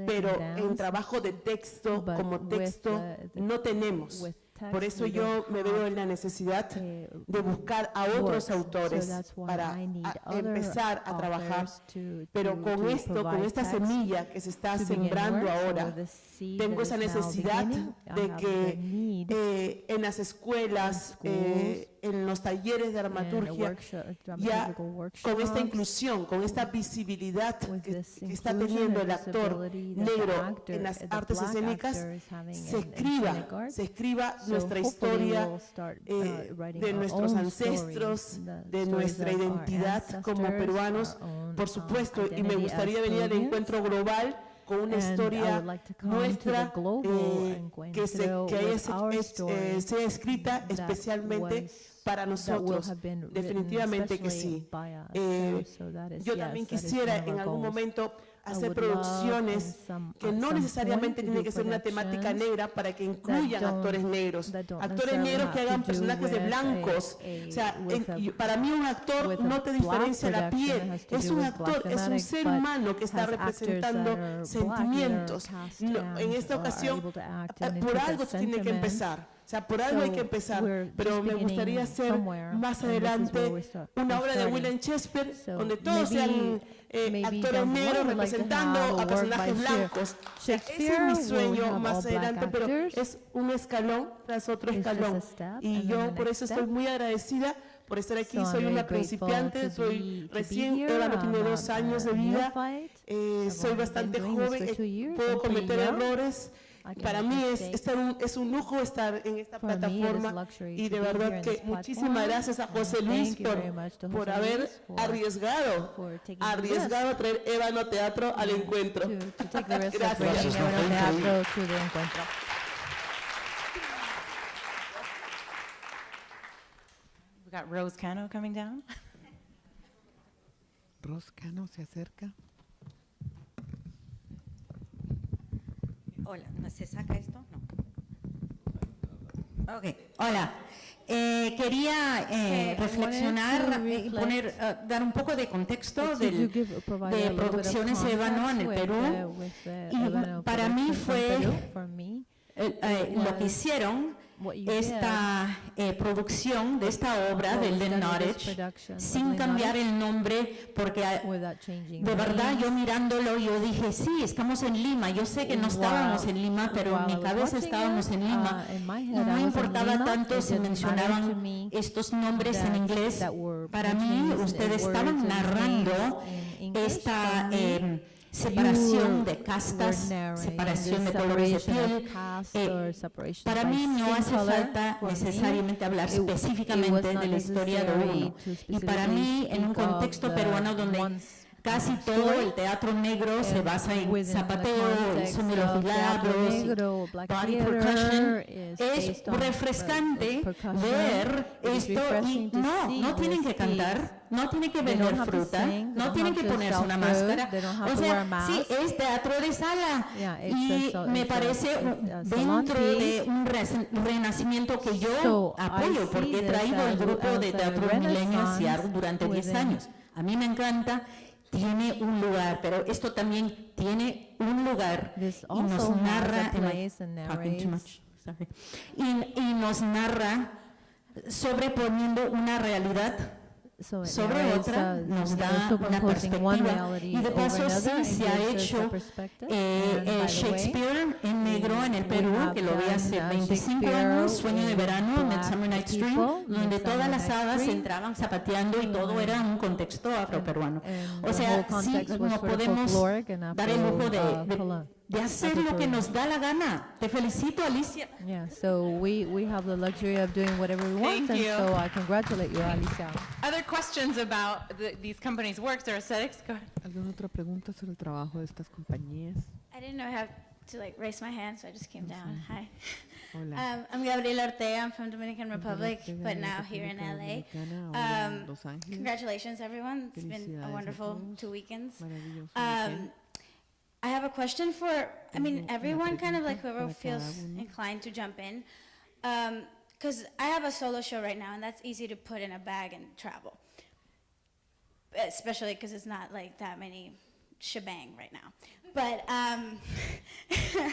[SPEAKER 13] pero en trabajo de texto, como texto, no tenemos. Por eso yo me veo en la necesidad de buscar a otros autores para empezar a trabajar. Pero con esto, con esta semilla que se está sembrando ahora, tengo esa necesidad de que eh, en las escuelas, en eh, los talleres de
[SPEAKER 14] armaturgia,
[SPEAKER 13] ya con esta inclusión, con esta visibilidad que, está teniendo el actor negro en las artes escénicas, se escriba, se escriba nuestra historia eh, de nuestros ancestros, de nuestra identidad como peruanos, por supuesto, y me gustaría venir al encuentro global con una historia nuestra eh, que, se, que haya, es, eh, sea escrita especialmente para nosotros. Definitivamente que sí. Eh, yo también quisiera en algún momento hacer producciones que no necesariamente tienen que ser una temática negra para que incluyan actores negros, actores negros que hagan personajes de blancos. O sea, para mí un actor no te diferencia la piel, es un actor, es un ser humano que está representando sentimientos. En esta ocasión, por algo tiene que empezar sea, por algo hay que empezar, pero me gustaría hacer más adelante una obra de William Shakespeare donde todos sean eh, actores negros representando
[SPEAKER 14] a
[SPEAKER 13] personajes blancos. Ese es mi sueño más adelante, pero es un escalón tras otro escalón. Y yo por eso estoy muy agradecida por estar aquí. Soy una principiante, soy recién, Eva no tiene dos años de vida, eh, soy bastante joven, eh, puedo cometer errores. Para mí es, estar un, es un lujo estar en esta plataforma y de verdad que muchísimas gracias a José Luis por, por haber arriesgado, arriesgado a traer Ébano Teatro al encuentro.
[SPEAKER 14] Gracias.
[SPEAKER 3] We got Rose Cano coming down.
[SPEAKER 2] Rose Cano se acerca.
[SPEAKER 18] Hola, ¿no se saca esto? No. Ok, hola. Eh, quería eh, reflexionar eh, y
[SPEAKER 14] reflect-
[SPEAKER 18] poner, eh, dar un poco de contexto
[SPEAKER 14] to
[SPEAKER 18] del,
[SPEAKER 14] give-
[SPEAKER 18] de Producciones Ébano en el Perú.
[SPEAKER 14] with, uh, uh,
[SPEAKER 18] y para mí fue eh, eh, lo que hicieron esta eh, producción de esta obra del
[SPEAKER 14] production of
[SPEAKER 18] sin cambiar el nombre porque ah, de verdad yo mirándolo yo dije sí estamos en Lima yo sé que no estábamos en Lima pero en mi cabeza estábamos en Lima.
[SPEAKER 14] My
[SPEAKER 18] y no
[SPEAKER 14] in
[SPEAKER 18] importaba tanto si mencionaban
[SPEAKER 14] me
[SPEAKER 18] estos nombres en inglés.
[SPEAKER 14] were
[SPEAKER 18] para mí ustedes
[SPEAKER 14] words
[SPEAKER 18] estaban
[SPEAKER 14] and
[SPEAKER 18] narrando esta
[SPEAKER 14] me,
[SPEAKER 18] eh, separación de castas separación de colores de piel eh, para mí no hace falta necesariamente hablar específicamente de la historia de uno. Y para mí, en un contexto peruano donde casi todo el teatro negro se
[SPEAKER 14] and
[SPEAKER 18] basa en zapateo, el son de los milagros, body percussion. Es
[SPEAKER 14] uh,
[SPEAKER 18] refrescante ver esto y no, no tienen que cantar, no tienen que vender fruta, no tienen que ponerse una máscara. O sea, sí, es teatro de sala. Y me parece
[SPEAKER 14] salon
[SPEAKER 18] dentro de un renacimiento que yo apoyo porque he traído el grupo de teatro
[SPEAKER 14] renaissance
[SPEAKER 18] Seattle durante 10
[SPEAKER 14] within-
[SPEAKER 18] años. A mí me encanta, tiene un lugar, pero esto también tiene un lugar y nos narra too much? Sorry. y nos narra sobreponiendo una realidad
[SPEAKER 14] So
[SPEAKER 18] sobre otra, nos da una perspectiva. y de paso sí se ha hecho eh, eh, Shakespeare en negro en el Perú que lo vi hace
[SPEAKER 14] uh,
[SPEAKER 18] 25
[SPEAKER 14] Shakespeare
[SPEAKER 18] años Sueño de verano Midsummer Night's Dream donde todas las hadas entraban zapateando y todo era un contexto afroperuano. o sea sí no podemos dar el lujo de,
[SPEAKER 14] uh,
[SPEAKER 18] de- de hacer lo que nos da la gana te felicito Alicia
[SPEAKER 14] Yeah, so we, we have the luxury of doing whatever we want,
[SPEAKER 3] Thank
[SPEAKER 14] and
[SPEAKER 3] you.
[SPEAKER 14] so I congratulate you, Alicia.
[SPEAKER 3] Other questions about the, these companies' works or aesthetics? Go ahead.
[SPEAKER 2] ¿Alguna otra pregunta sobre el trabajo de estas compañías?
[SPEAKER 19] I didn't know how to like raise my hand, so I just came down. Hi.
[SPEAKER 2] Hola.
[SPEAKER 19] Um, I'm Gabriela Ortega. I'm from Dominican Republic, but now here in LA. Um, congratulations, everyone. It's been a wonderful two weekends. Um,
[SPEAKER 2] weekend.
[SPEAKER 19] I have a question for, I mean, everyone kind of like whoever feels inclined to jump in. Because I have a solo show right now, and that's easy to put in a bag and travel. Especially because it's not like that many shebang right now. But um,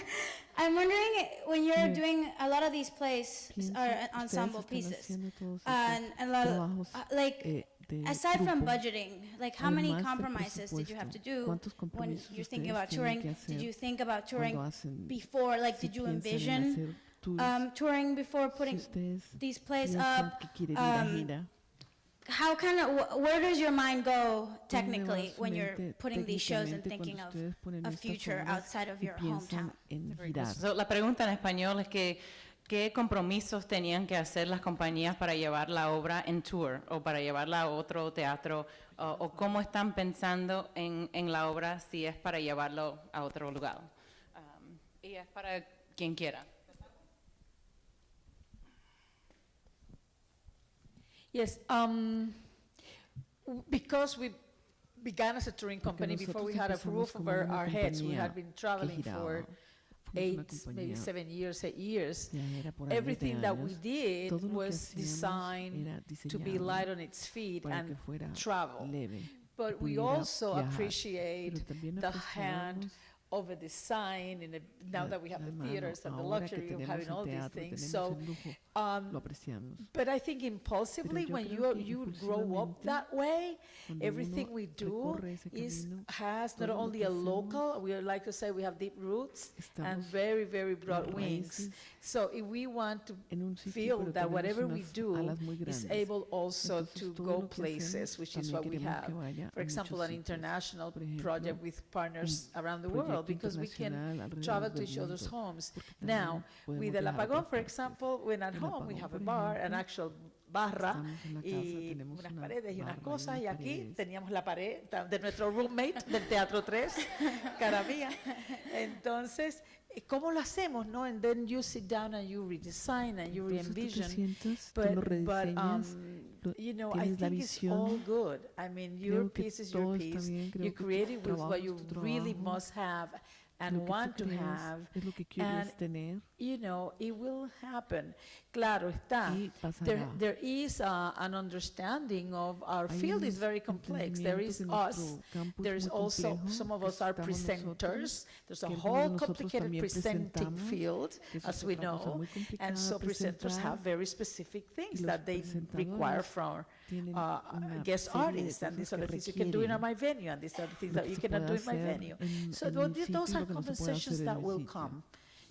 [SPEAKER 19] I'm wondering when you're doing a lot of these plays are ensemble pieces.
[SPEAKER 2] todos
[SPEAKER 19] And a lot of, uh, like,
[SPEAKER 2] eh,
[SPEAKER 19] aside from budgeting, like how many compromises did you have to do when you're thinking about touring? Did you think about touring
[SPEAKER 2] hacen-
[SPEAKER 19] before? Like,
[SPEAKER 2] si
[SPEAKER 19] did you envision
[SPEAKER 2] tours,
[SPEAKER 19] um, touring before putting
[SPEAKER 2] ustedes
[SPEAKER 19] these plays up?
[SPEAKER 2] que quieren ir a
[SPEAKER 19] Um, how kind of wh- where does your mind go technically when you're putting these shows and thinking of a future outside of
[SPEAKER 2] y
[SPEAKER 19] your hometown?
[SPEAKER 2] en
[SPEAKER 3] Very
[SPEAKER 2] girar?
[SPEAKER 3] cool. So, la pregunta en español es que qué compromisos tenían que hacer las compañías para llevar la obra en tour o para llevarla a otro teatro o, o cómo están pensando en, en la obra si es para llevarlo a otro lugar. Um, y es para quien quiera.
[SPEAKER 4] Yes, um, because we began as a touring
[SPEAKER 2] Porque
[SPEAKER 4] company before we had a roof over our heads. We had been traveling for eight, maybe seven years, eight years. Everything that we did was designed to be light on its feet and travel. But we also appreciate the hand over design and now that we have the theaters and the luxury of having all these things so um, but i think impulsively when you you grow up that way everything we do is has not only a local we like to say we have deep roots and very very broad wings. so if we want to feel that whatever we do is able also to go places which is what we have. for example an international project with partners around the world
[SPEAKER 2] proyecto
[SPEAKER 4] because we can travel to each other's homes. Now, with El Apagón, for example, when at home we have a bar, an actual barra y unas
[SPEAKER 2] una
[SPEAKER 4] paredes y unas cosas, y aquí teníamos la pared de nuestro roommate del Teatro 3, cara mía. Entonces, eh, ¿cómo lo hacemos, no? And then you sit down and you redesign and you re-envision. But, um, you know, I
[SPEAKER 2] tienes la
[SPEAKER 4] think it's all
[SPEAKER 2] visión.
[SPEAKER 4] good. I mean, your
[SPEAKER 2] Creo que
[SPEAKER 4] piece is your
[SPEAKER 2] todo está
[SPEAKER 4] piece.
[SPEAKER 2] bien, creo
[SPEAKER 4] You
[SPEAKER 2] que tu
[SPEAKER 4] create it with
[SPEAKER 2] trabajo
[SPEAKER 4] what
[SPEAKER 2] es
[SPEAKER 4] you
[SPEAKER 2] tu
[SPEAKER 4] really
[SPEAKER 2] trabajo.
[SPEAKER 4] must have and
[SPEAKER 2] Lo que tú
[SPEAKER 4] want to have.
[SPEAKER 2] es lo que quieres
[SPEAKER 4] and,
[SPEAKER 2] tener.
[SPEAKER 4] You know, it will happen. Claro está. There, there is uh, an understanding of our
[SPEAKER 2] Hay
[SPEAKER 4] field is very complex. There is us.
[SPEAKER 2] nuestro campo es
[SPEAKER 4] There is also some of us are presenters. There's a
[SPEAKER 2] que algunos de
[SPEAKER 4] whole complicated presenting field, as we know. And so presenters have very specific things that they require from uh, guest artists, and these are the things you can do in my venue, and these are the things that you cannot do in my venue. So
[SPEAKER 2] en
[SPEAKER 4] tho-
[SPEAKER 2] mi
[SPEAKER 4] th-
[SPEAKER 2] sitio
[SPEAKER 4] those are
[SPEAKER 2] lo que no se puede
[SPEAKER 4] conversations that will come.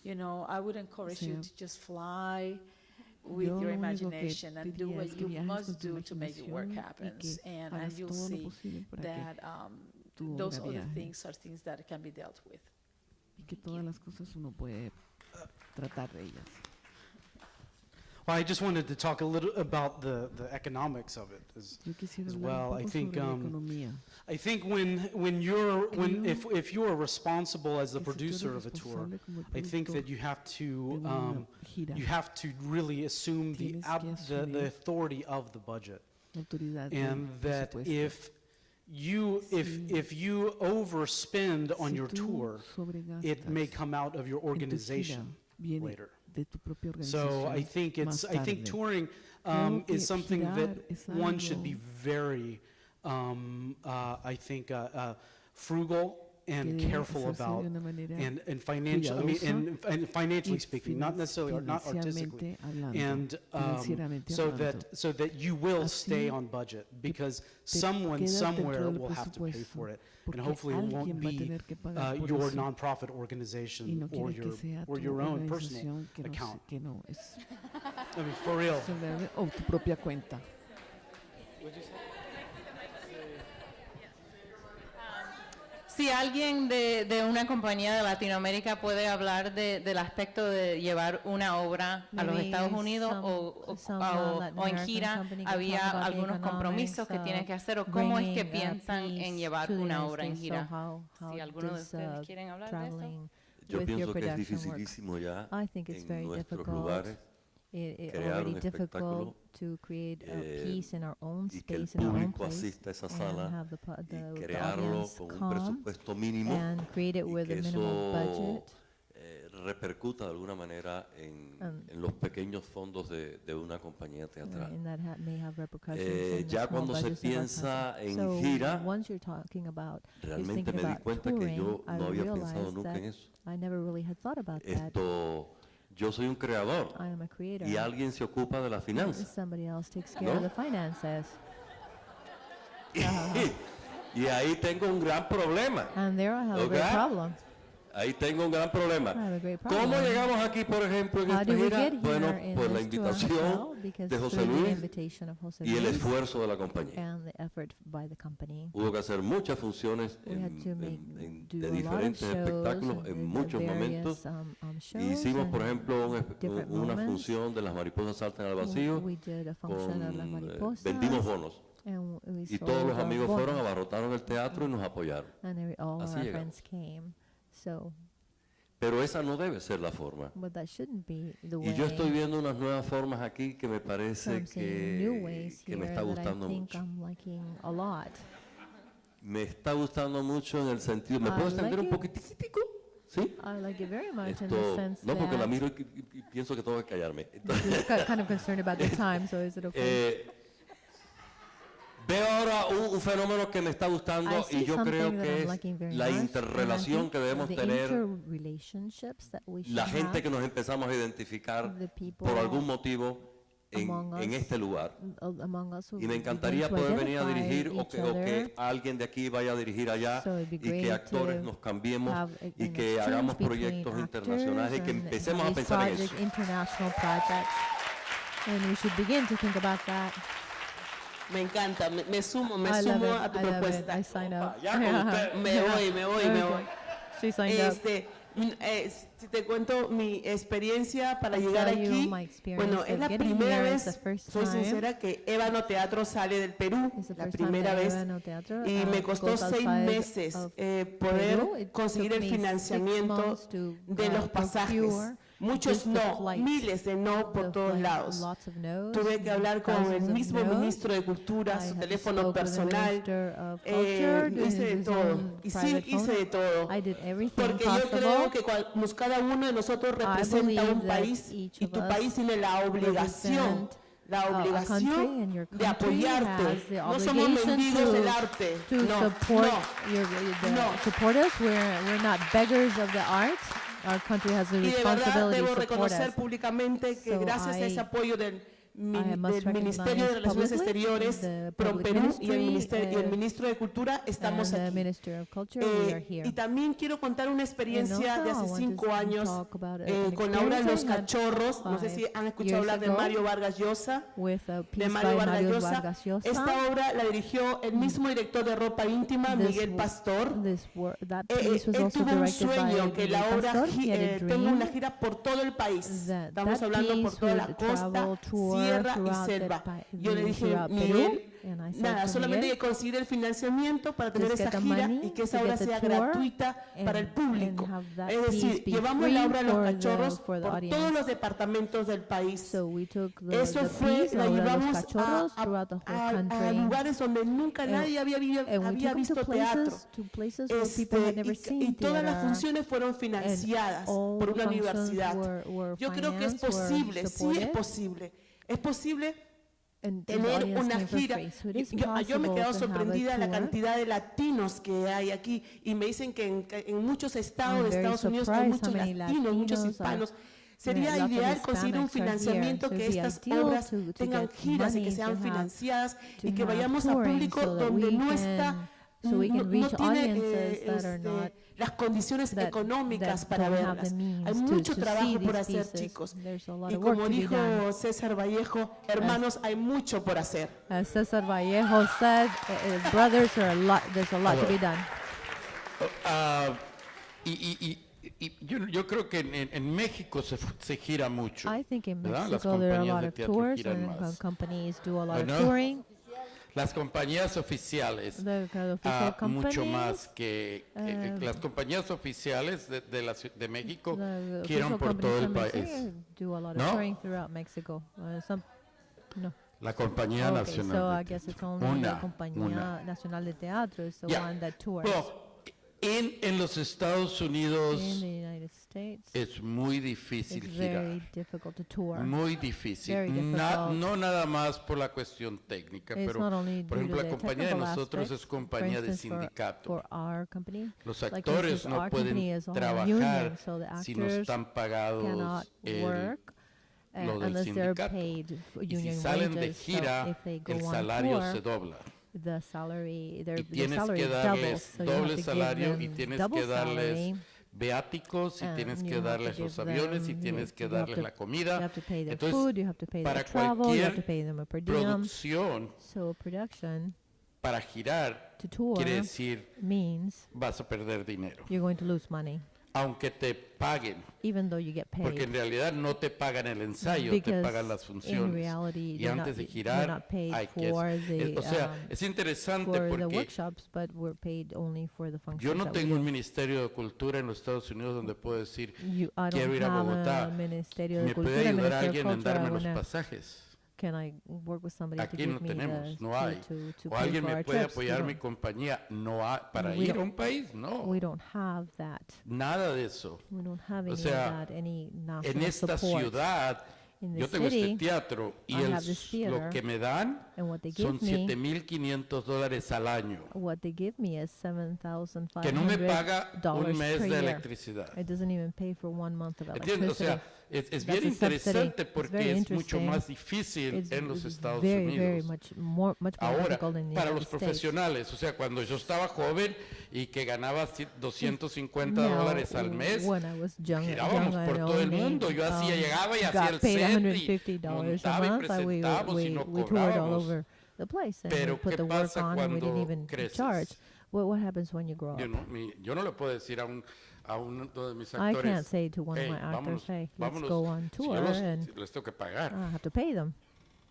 [SPEAKER 4] You know, I would encourage you
[SPEAKER 2] sea,
[SPEAKER 4] to just fly with
[SPEAKER 2] yo
[SPEAKER 4] your imagination and do what you must do to make it work
[SPEAKER 2] que
[SPEAKER 4] And, and you'll see that um, those other
[SPEAKER 2] viaje.
[SPEAKER 4] things are things that can be dealt with.
[SPEAKER 2] y que todas las cosas uno puede tratar de ellas.
[SPEAKER 6] Well, I just wanted to talk a little about the, the economics of it as, as well. I think um. I think when when you're when if if you are responsible as the
[SPEAKER 2] que si tú eres
[SPEAKER 6] producer of a tour,
[SPEAKER 2] responsable como el
[SPEAKER 6] I think that you have to um, you have to really assume the, the the authority of the budget,
[SPEAKER 2] la autoridad del
[SPEAKER 6] and that if you if if you overspend on your tour, it may come out of your
[SPEAKER 2] en tu gira,
[SPEAKER 6] organization later.
[SPEAKER 2] De tu propia
[SPEAKER 6] So I think it's I think touring um, is something that one should be very um, uh, I think uh, uh, frugal and careful about and, and financially I mean, and, and financially speaking, not necessarily or not artistically, and um, so that so that you will stay on budget because someone somewhere will have to pay for it, and hopefully it won't be uh, your nonprofit organization or your or your own personal account. I mean, for real.
[SPEAKER 3] Si alguien de, de una compañía de Latinoamérica puede hablar de- del aspecto de llevar una obra a los Estados Unidos
[SPEAKER 14] some-
[SPEAKER 3] o, o-
[SPEAKER 14] some,
[SPEAKER 3] o-
[SPEAKER 14] Latin
[SPEAKER 3] o en
[SPEAKER 14] American
[SPEAKER 3] gira,
[SPEAKER 14] company can
[SPEAKER 3] había
[SPEAKER 14] talk about the
[SPEAKER 3] algunos compromisos que
[SPEAKER 14] of
[SPEAKER 3] tienen que hacer o cómo es que piensan en llevar
[SPEAKER 14] to the
[SPEAKER 3] una
[SPEAKER 14] United
[SPEAKER 3] obra en
[SPEAKER 14] States.
[SPEAKER 3] gira.
[SPEAKER 14] So how- how
[SPEAKER 3] si alguno de ustedes
[SPEAKER 14] uh,
[SPEAKER 3] quieren hablar de eso.
[SPEAKER 12] Yo pienso que es dificilísimo ya
[SPEAKER 14] I think it's
[SPEAKER 12] en
[SPEAKER 14] very
[SPEAKER 12] nuestros
[SPEAKER 14] difficult.
[SPEAKER 12] lugares
[SPEAKER 14] It, it
[SPEAKER 12] crear
[SPEAKER 14] already difficult to create a
[SPEAKER 12] eh,
[SPEAKER 14] peace in our own
[SPEAKER 12] y que el
[SPEAKER 14] space, in our own
[SPEAKER 12] público
[SPEAKER 14] place,
[SPEAKER 12] asista a esa
[SPEAKER 14] and
[SPEAKER 12] sala
[SPEAKER 14] the, the,
[SPEAKER 12] y crearlo con un presupuesto mínimo
[SPEAKER 14] and create it
[SPEAKER 12] y
[SPEAKER 14] with
[SPEAKER 12] que
[SPEAKER 14] a
[SPEAKER 12] eso
[SPEAKER 14] budget.
[SPEAKER 12] eh, repercuta de alguna manera en,
[SPEAKER 14] Um,
[SPEAKER 12] en los pequeños fondos de, de una compañía teatral.
[SPEAKER 14] and that ha- may have repercussions
[SPEAKER 12] Eh, ya cuando se piensa en
[SPEAKER 14] so
[SPEAKER 12] gira,
[SPEAKER 14] once you're talking about,
[SPEAKER 12] realmente me di cuenta que yo
[SPEAKER 14] I
[SPEAKER 12] no había pensado nunca en eso.
[SPEAKER 14] I never really had thought about that.
[SPEAKER 12] Esto, yo soy un creador
[SPEAKER 14] I am a creator.
[SPEAKER 12] y alguien se ocupa de las finanzas.
[SPEAKER 14] Somebody else takes care of
[SPEAKER 12] ¿No?
[SPEAKER 14] the finances.
[SPEAKER 12] Y ahí tengo un gran problema.
[SPEAKER 14] And there I have a great
[SPEAKER 12] ¿ok?
[SPEAKER 14] problem.
[SPEAKER 12] Ahí tengo un gran problema. ¿Cómo llegamos aquí, por ejemplo, en esta gira? Bueno, por la invitación de José Luis y el esfuerzo de la compañía. Hubo que hacer muchas funciones en- en- en- de diferentes espectáculos en muchos momentos.
[SPEAKER 14] um, um, shows
[SPEAKER 12] Hicimos, por ejemplo, un una función de las mariposas saltan al vacío. Con, eh, vendimos bonos. Y todos los amigos fueron, abarrotaron el teatro y nos apoyaron.
[SPEAKER 14] And every, all
[SPEAKER 12] Así
[SPEAKER 14] our
[SPEAKER 12] llegamos.
[SPEAKER 14] So,
[SPEAKER 12] Pero esa no debe ser la forma.
[SPEAKER 14] but that shouldn't be the way.
[SPEAKER 12] Y yo estoy viendo unas nuevas formas aquí que me
[SPEAKER 14] So
[SPEAKER 12] parece
[SPEAKER 14] I'm seeing new
[SPEAKER 12] que,
[SPEAKER 14] ways
[SPEAKER 12] que me está
[SPEAKER 14] that I
[SPEAKER 12] gustando
[SPEAKER 14] think
[SPEAKER 12] mucho.
[SPEAKER 14] I'm liking a lot.
[SPEAKER 12] Me está gustando mucho en el sentido, ¿me
[SPEAKER 14] I
[SPEAKER 12] puedo extender
[SPEAKER 14] like
[SPEAKER 12] un
[SPEAKER 14] it.
[SPEAKER 12] poquitico? ¿Sí?
[SPEAKER 14] I like it very much in
[SPEAKER 12] Esto,
[SPEAKER 14] the sense
[SPEAKER 12] no, porque la
[SPEAKER 14] that
[SPEAKER 12] miro y, y- y pienso que tengo que callarme.
[SPEAKER 14] ki- kind of concerned about the time, so is it okay?
[SPEAKER 12] Eh, veo ahora un, un fenómeno que me está gustando y yo creo que es la interrelación que debemos tener la gente que nos empezamos a identificar por algún motivo en, este lugar.
[SPEAKER 14] uh,
[SPEAKER 12] Y me encantaría poder venir a dirigir o que, o que alguien de aquí vaya a dirigir allá y que actores
[SPEAKER 14] to
[SPEAKER 12] nos cambiemos y que hagamos proyectos internacionales y que empecemos a pensar en eso.
[SPEAKER 13] Me encanta, me, me sumo, me
[SPEAKER 14] I
[SPEAKER 13] sumo a tu
[SPEAKER 14] I
[SPEAKER 13] propuesta.
[SPEAKER 14] I sign up.
[SPEAKER 13] ya con usted. Me voy, me voy, me
[SPEAKER 14] Okay.
[SPEAKER 13] voy.
[SPEAKER 14] She signed up.
[SPEAKER 13] Este, mm, eh, si te cuento mi experiencia para
[SPEAKER 14] I'll
[SPEAKER 13] llegar aquí, bueno, es la primera vez, soy sincera, que Ébano Teatro sale del Perú,
[SPEAKER 14] It's the
[SPEAKER 13] la
[SPEAKER 14] first time
[SPEAKER 13] primera
[SPEAKER 14] that
[SPEAKER 13] vez,
[SPEAKER 14] Ébano Teatro,
[SPEAKER 13] y
[SPEAKER 14] uh,
[SPEAKER 13] Muchos no, miles de no por todos lados. Tuve que hablar con el mismo ministro de Cultura, su teléfono personal, eh, hice de todo. Y sí, hice de todo. Porque yo creo que pues, cada uno de nosotros representa un país y tu país tiene la obligación la obligación de apoyarte. No somos mendigos del arte. No, no, no.
[SPEAKER 14] Our country has a
[SPEAKER 13] y de verdad debo reconocer públicamente que
[SPEAKER 14] So
[SPEAKER 13] gracias a ese apoyo del del Ministerio de Relaciones Exteriores, ProPerú y, el Ministerio y el, Ministro de Cultura estamos aquí. Eh, y también quiero contar una experiencia de hace cinco años eh, con la obra Los Cachorros. No sé si han escuchado hablar de Mario Vargas Llosa. De Mario Vargas Llosa. Esta obra la dirigió el mismo director de ropa íntima, Miguel Pastor. Eh, eh, él tuvo un sueño que la obra tenga una gira por todo el país. Estamos hablando por toda la costa tierra y selva. Yo le dije, Miguel, nada, solamente que conseguir el financiamiento para tener esa gira y que esa obra sea gratuita para el público. Es decir, llevamos la obra
[SPEAKER 14] a los
[SPEAKER 13] cachorros por todos los departamentos del país. Eso fue, la llevamos a, a, a, lugares donde nunca nadie había, visto teatro. Este, y, y todas las funciones fueron financiadas por una universidad. Yo creo que es posible, sí es posible. Es posible tener una gira. Yo, me he quedado sorprendida de la cantidad de latinos que hay aquí y me dicen que en, muchos estados de Estados Unidos hay muchos latinos, muchos hispanos. Sería ideal conseguir un financiamiento que estas obras tengan giras y que sean financiadas y que vayamos a público donde no está, no, tiene... Eh, este, las condiciones económicas para verlas. Hay mucho trabajo por hacer, chicos. Y como dijo César Vallejo, hermanos, hay mucho por hacer.
[SPEAKER 14] César Vallejo said, eh, eh, brothers, there's a lot to be done.
[SPEAKER 7] Oh, ah, y, yo, yo, creo que en, en México se, se, gira mucho.
[SPEAKER 14] I think in
[SPEAKER 7] Mexico, Las
[SPEAKER 14] compañías there are a lot of tours,
[SPEAKER 7] giran
[SPEAKER 14] and companies do a lot of touring
[SPEAKER 7] las compañías oficiales, uh, mucho más que, que
[SPEAKER 14] uh,
[SPEAKER 7] las compañías oficiales de, de, la, de México
[SPEAKER 14] quieren
[SPEAKER 7] por todo el país. ¿No?
[SPEAKER 14] Uh, some, no.
[SPEAKER 7] La compañía
[SPEAKER 14] okay,
[SPEAKER 7] nacional.
[SPEAKER 14] So I guess it's only
[SPEAKER 7] una,
[SPEAKER 14] la compañía
[SPEAKER 7] una.
[SPEAKER 14] nacional de teatro is the
[SPEAKER 7] yeah.
[SPEAKER 14] one that tours.
[SPEAKER 7] Well, en, en los Estados Unidos
[SPEAKER 14] States,
[SPEAKER 7] es muy difícil girar. Muy difícil. Na, no nada más por la cuestión técnica,
[SPEAKER 14] it's
[SPEAKER 7] pero por ejemplo la compañía de nosotros
[SPEAKER 14] aspects,
[SPEAKER 7] es compañía
[SPEAKER 14] instance, de
[SPEAKER 7] sindicato.
[SPEAKER 14] For, for company,
[SPEAKER 7] los actores
[SPEAKER 14] like
[SPEAKER 7] no pueden trabajar
[SPEAKER 14] so
[SPEAKER 7] si no están pagados el lo del sindicato. y si salen
[SPEAKER 14] wages, de
[SPEAKER 7] gira,
[SPEAKER 14] so
[SPEAKER 7] el salario
[SPEAKER 14] tour,
[SPEAKER 7] se dobla
[SPEAKER 14] the salary, their,
[SPEAKER 7] y tienes the
[SPEAKER 14] salary
[SPEAKER 7] que darles
[SPEAKER 14] doubles,
[SPEAKER 7] doble
[SPEAKER 14] so
[SPEAKER 7] salario y tienes que darles
[SPEAKER 14] salary,
[SPEAKER 7] beáticos y
[SPEAKER 14] um,
[SPEAKER 7] tienes que darles los aviones y tienes que darles
[SPEAKER 14] to,
[SPEAKER 7] la comida. Entonces,
[SPEAKER 14] food,
[SPEAKER 7] para
[SPEAKER 14] travel,
[SPEAKER 7] cualquier producción,
[SPEAKER 14] so
[SPEAKER 7] para girar,
[SPEAKER 14] to tour,
[SPEAKER 7] quiere decir vas a perder dinero.
[SPEAKER 14] You're going to lose money
[SPEAKER 7] aunque te paguen.
[SPEAKER 14] Even though you get paid.
[SPEAKER 7] Porque en realidad no te pagan el ensayo,
[SPEAKER 14] Because te
[SPEAKER 7] pagan las funciones.
[SPEAKER 14] Reality,
[SPEAKER 7] y
[SPEAKER 14] antes not,
[SPEAKER 7] de girar, hay que...
[SPEAKER 14] The,
[SPEAKER 7] es, o sea, es interesante porque yo no tengo un ministerio de cultura en los Estados Unidos donde puedo decir,
[SPEAKER 14] you,
[SPEAKER 7] quiero ir a Bogotá.
[SPEAKER 14] A
[SPEAKER 7] ¿Me puede ayudar
[SPEAKER 14] a
[SPEAKER 7] alguien en darme los pasajes?
[SPEAKER 14] Can I work with somebody
[SPEAKER 7] Aquí no tenemos, no hay. O alguien me puede apoyar mi compañía, no hay. Para ir a un país, no.
[SPEAKER 14] We don't have that.
[SPEAKER 7] Nada de eso.
[SPEAKER 14] We don't have any
[SPEAKER 7] sea,
[SPEAKER 14] that,
[SPEAKER 7] En esta ciudad, yo tengo este teatro y el lo que me dan
[SPEAKER 14] And what they give son
[SPEAKER 7] 7.500 dólares al año
[SPEAKER 14] what they give me is
[SPEAKER 7] que no me paga un mes de electricidad.
[SPEAKER 14] It doesn't even pay for one month of
[SPEAKER 7] electricity. O sea, es, es bien interesante porque es mucho más difícil
[SPEAKER 14] it's,
[SPEAKER 7] en los Estados
[SPEAKER 14] very,
[SPEAKER 7] Unidos.
[SPEAKER 14] Very much more, much more
[SPEAKER 7] Ahora, para los profesionales, o sea, cuando yo estaba joven y que ganaba 250
[SPEAKER 14] Now,
[SPEAKER 7] dólares al mes,
[SPEAKER 14] young,
[SPEAKER 7] girábamos
[SPEAKER 14] young
[SPEAKER 7] por todo el mundo. Yo hacía,
[SPEAKER 14] um,
[SPEAKER 7] llegaba y hacía el set y montaba y presentábamos
[SPEAKER 14] we, we, y no
[SPEAKER 7] cobraba.
[SPEAKER 14] Over the place and
[SPEAKER 7] Pero
[SPEAKER 14] we put
[SPEAKER 7] ¿qué
[SPEAKER 14] the work
[SPEAKER 7] pasa
[SPEAKER 14] on and we didn't
[SPEAKER 7] cuando
[SPEAKER 14] even
[SPEAKER 7] creces?
[SPEAKER 14] charge. What what happens when you grow up?
[SPEAKER 7] Yo no, mi- yo no le puedo decir a, un, a uno de mis
[SPEAKER 14] I
[SPEAKER 7] actores,
[SPEAKER 14] can't say to one of
[SPEAKER 7] "Hey,
[SPEAKER 14] my actors,
[SPEAKER 7] vámonos,
[SPEAKER 14] "Hey, let's
[SPEAKER 7] vámonos",
[SPEAKER 14] go on
[SPEAKER 7] si yo
[SPEAKER 14] tour
[SPEAKER 7] los-
[SPEAKER 14] and-
[SPEAKER 7] les tengo que pagar.
[SPEAKER 14] I have to pay them.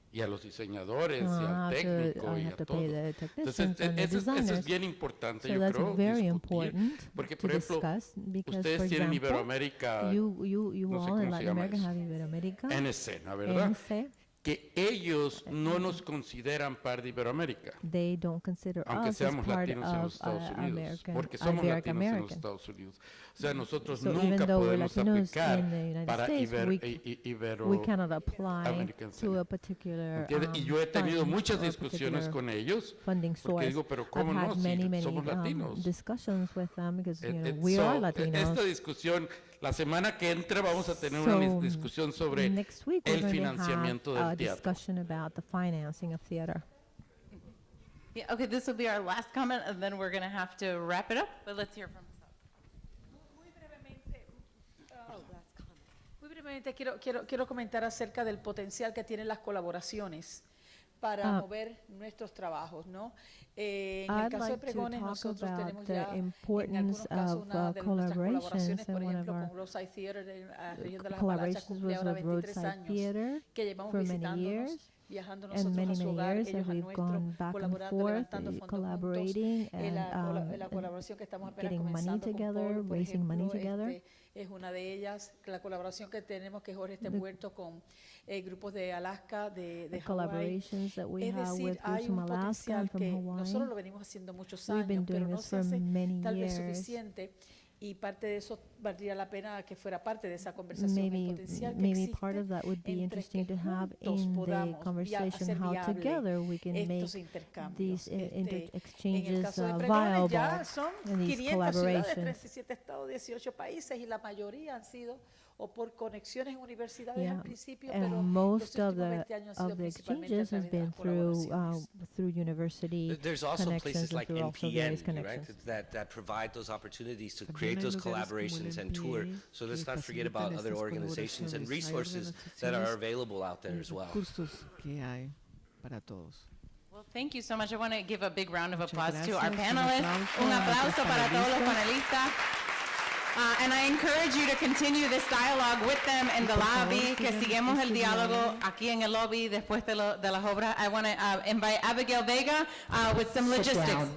[SPEAKER 7] y a los diseñadores, y
[SPEAKER 14] ah, I
[SPEAKER 7] al
[SPEAKER 14] to-
[SPEAKER 7] técnico
[SPEAKER 14] I
[SPEAKER 7] y
[SPEAKER 14] have
[SPEAKER 7] a
[SPEAKER 14] to
[SPEAKER 7] todo.
[SPEAKER 14] pay the
[SPEAKER 7] Entonces,
[SPEAKER 14] technicians
[SPEAKER 7] e-
[SPEAKER 14] and the
[SPEAKER 7] eso, es- eso es
[SPEAKER 14] designers.
[SPEAKER 7] bien importante,
[SPEAKER 14] So
[SPEAKER 7] yo
[SPEAKER 14] that's
[SPEAKER 7] creo,
[SPEAKER 14] very
[SPEAKER 7] discutir,
[SPEAKER 14] important
[SPEAKER 7] porque,
[SPEAKER 14] to
[SPEAKER 7] por ejemplo,
[SPEAKER 14] discuss because,
[SPEAKER 7] ustedes
[SPEAKER 14] for
[SPEAKER 7] tienen
[SPEAKER 14] example,
[SPEAKER 7] Iberoamérica,
[SPEAKER 14] you, you, you
[SPEAKER 7] no sé
[SPEAKER 14] all in
[SPEAKER 7] cómo se
[SPEAKER 14] Latin
[SPEAKER 7] llama
[SPEAKER 14] America
[SPEAKER 7] eso.
[SPEAKER 14] have
[SPEAKER 7] ¿no? ¿verdad?
[SPEAKER 14] NC.
[SPEAKER 7] Que ellos no nos consideran par de Iberoamérica.
[SPEAKER 14] They don't consider
[SPEAKER 7] aunque
[SPEAKER 14] us as
[SPEAKER 7] seamos
[SPEAKER 14] part
[SPEAKER 7] latinos en los Estados
[SPEAKER 14] uh,
[SPEAKER 7] Unidos,
[SPEAKER 14] American,
[SPEAKER 7] porque somos
[SPEAKER 14] Iberic
[SPEAKER 7] latinos en los. Estados Unidos. O sea, nosotros
[SPEAKER 14] So
[SPEAKER 7] nunca podemos aplicar para
[SPEAKER 14] States, we,
[SPEAKER 7] Ibero
[SPEAKER 14] we cannot apply to a particular
[SPEAKER 7] ¿Entiende? y
[SPEAKER 14] um,
[SPEAKER 7] yo he tenido muchas discusiones con ellos, porque
[SPEAKER 14] source.
[SPEAKER 7] digo, pero
[SPEAKER 14] I've
[SPEAKER 7] ¿cómo no? Si
[SPEAKER 14] many,
[SPEAKER 7] somos
[SPEAKER 14] um,
[SPEAKER 7] latinos.
[SPEAKER 14] discussions with them because you know we
[SPEAKER 7] so,
[SPEAKER 14] are Latinos.
[SPEAKER 7] Esta discusión, la semana que entra vamos a tener
[SPEAKER 14] So,
[SPEAKER 7] una dis- discusión sobre
[SPEAKER 14] Next week we're
[SPEAKER 7] el financiamiento
[SPEAKER 14] to have a
[SPEAKER 7] del teatro.
[SPEAKER 14] discussion about the financing of theater.
[SPEAKER 3] Yeah, okay, this will be our last comment, and then we're going to have to wrap it up, but let's hear from
[SPEAKER 4] Muy brevemente quiero, quiero, quiero comentar acerca del potencial que tienen las colaboraciones para
[SPEAKER 14] Ah.
[SPEAKER 4] mover nuestros trabajos, ¿no? Eh, en el
[SPEAKER 14] I'd
[SPEAKER 4] caso de
[SPEAKER 14] like to
[SPEAKER 4] Pregones
[SPEAKER 14] talk
[SPEAKER 4] nosotros
[SPEAKER 14] about
[SPEAKER 4] tenemos
[SPEAKER 14] the
[SPEAKER 4] ya en
[SPEAKER 14] importance
[SPEAKER 4] algunos casos
[SPEAKER 14] of
[SPEAKER 4] una
[SPEAKER 14] uh,
[SPEAKER 4] de nuestras
[SPEAKER 14] collaborations
[SPEAKER 4] colaboraciones, por ejemplo, con Roadside Theater la región de las Apalaches
[SPEAKER 14] collaborations
[SPEAKER 4] cumple
[SPEAKER 14] was
[SPEAKER 4] ahora
[SPEAKER 14] with
[SPEAKER 4] 23
[SPEAKER 14] Roadside
[SPEAKER 4] años
[SPEAKER 14] Theater
[SPEAKER 4] que llevamos
[SPEAKER 14] for many
[SPEAKER 4] visitándonos,
[SPEAKER 14] years
[SPEAKER 4] viajando
[SPEAKER 14] and
[SPEAKER 4] nosotros
[SPEAKER 14] many,
[SPEAKER 4] a su
[SPEAKER 14] many
[SPEAKER 4] hogar, ellos
[SPEAKER 14] we've
[SPEAKER 4] nuestro,
[SPEAKER 14] gone back and
[SPEAKER 4] colaborando,
[SPEAKER 14] forth,
[SPEAKER 4] levantando
[SPEAKER 14] eh,
[SPEAKER 4] fondos
[SPEAKER 14] collaborating
[SPEAKER 4] juntos. Eh,
[SPEAKER 14] and,
[SPEAKER 4] la,
[SPEAKER 14] um,
[SPEAKER 4] la colaboración que estamos apenas con
[SPEAKER 14] together,
[SPEAKER 4] Paul, por ejemplo, este, es una de ellas, la colaboración que tenemos que Jorge está
[SPEAKER 14] The-
[SPEAKER 4] envuelto con eh, grupos de Alaska, de, de
[SPEAKER 14] we
[SPEAKER 4] Es decir,
[SPEAKER 14] with
[SPEAKER 4] hay un
[SPEAKER 14] Alaska
[SPEAKER 4] potencial que
[SPEAKER 14] Hawaii.
[SPEAKER 4] nosotros lo venimos haciendo muchos años, pero no se hace tal vez suficiente y parte de eso valdría la pena que fuera parte de esa conversación, el
[SPEAKER 14] Maybe,
[SPEAKER 4] potencial que
[SPEAKER 14] maybe
[SPEAKER 4] existe
[SPEAKER 14] part of that would be interesting to have in the conversation how
[SPEAKER 4] viable
[SPEAKER 14] together we can make these
[SPEAKER 4] Este, el
[SPEAKER 14] exchanges uh,
[SPEAKER 4] Pregones ya
[SPEAKER 14] viable
[SPEAKER 4] son
[SPEAKER 14] in these
[SPEAKER 4] 500 ciudades,
[SPEAKER 14] collaborations.
[SPEAKER 4] 37 estados, 18 países y la mayoría han sido o por conexiones en universidades
[SPEAKER 14] Yeah,
[SPEAKER 4] al principio, pero
[SPEAKER 14] and most
[SPEAKER 4] los
[SPEAKER 14] of the
[SPEAKER 4] 20 años han sido
[SPEAKER 14] of the exchanges has been through uh, through university
[SPEAKER 5] There- There's also places like NPN, right, that, that provide those opportunities to
[SPEAKER 2] También
[SPEAKER 5] create
[SPEAKER 2] hay
[SPEAKER 5] those collaborations and tour. So
[SPEAKER 2] que
[SPEAKER 5] let's not forget about other organizations and resources that are available out there
[SPEAKER 2] y
[SPEAKER 5] as well.
[SPEAKER 3] Well, thank you so much. I want to give a big round of applause to our panelists. Un aplauso para todos los
[SPEAKER 2] panelistas.
[SPEAKER 3] Uh, and I encourage you to continue this dialogue with them in the lobby, que sigamos el
[SPEAKER 2] diálogo
[SPEAKER 3] aquí en el lobby después de, lo- de las obras. I want to uh, invite Abigail Vega uh, with some
[SPEAKER 17] Sit
[SPEAKER 3] logistics.
[SPEAKER 17] down.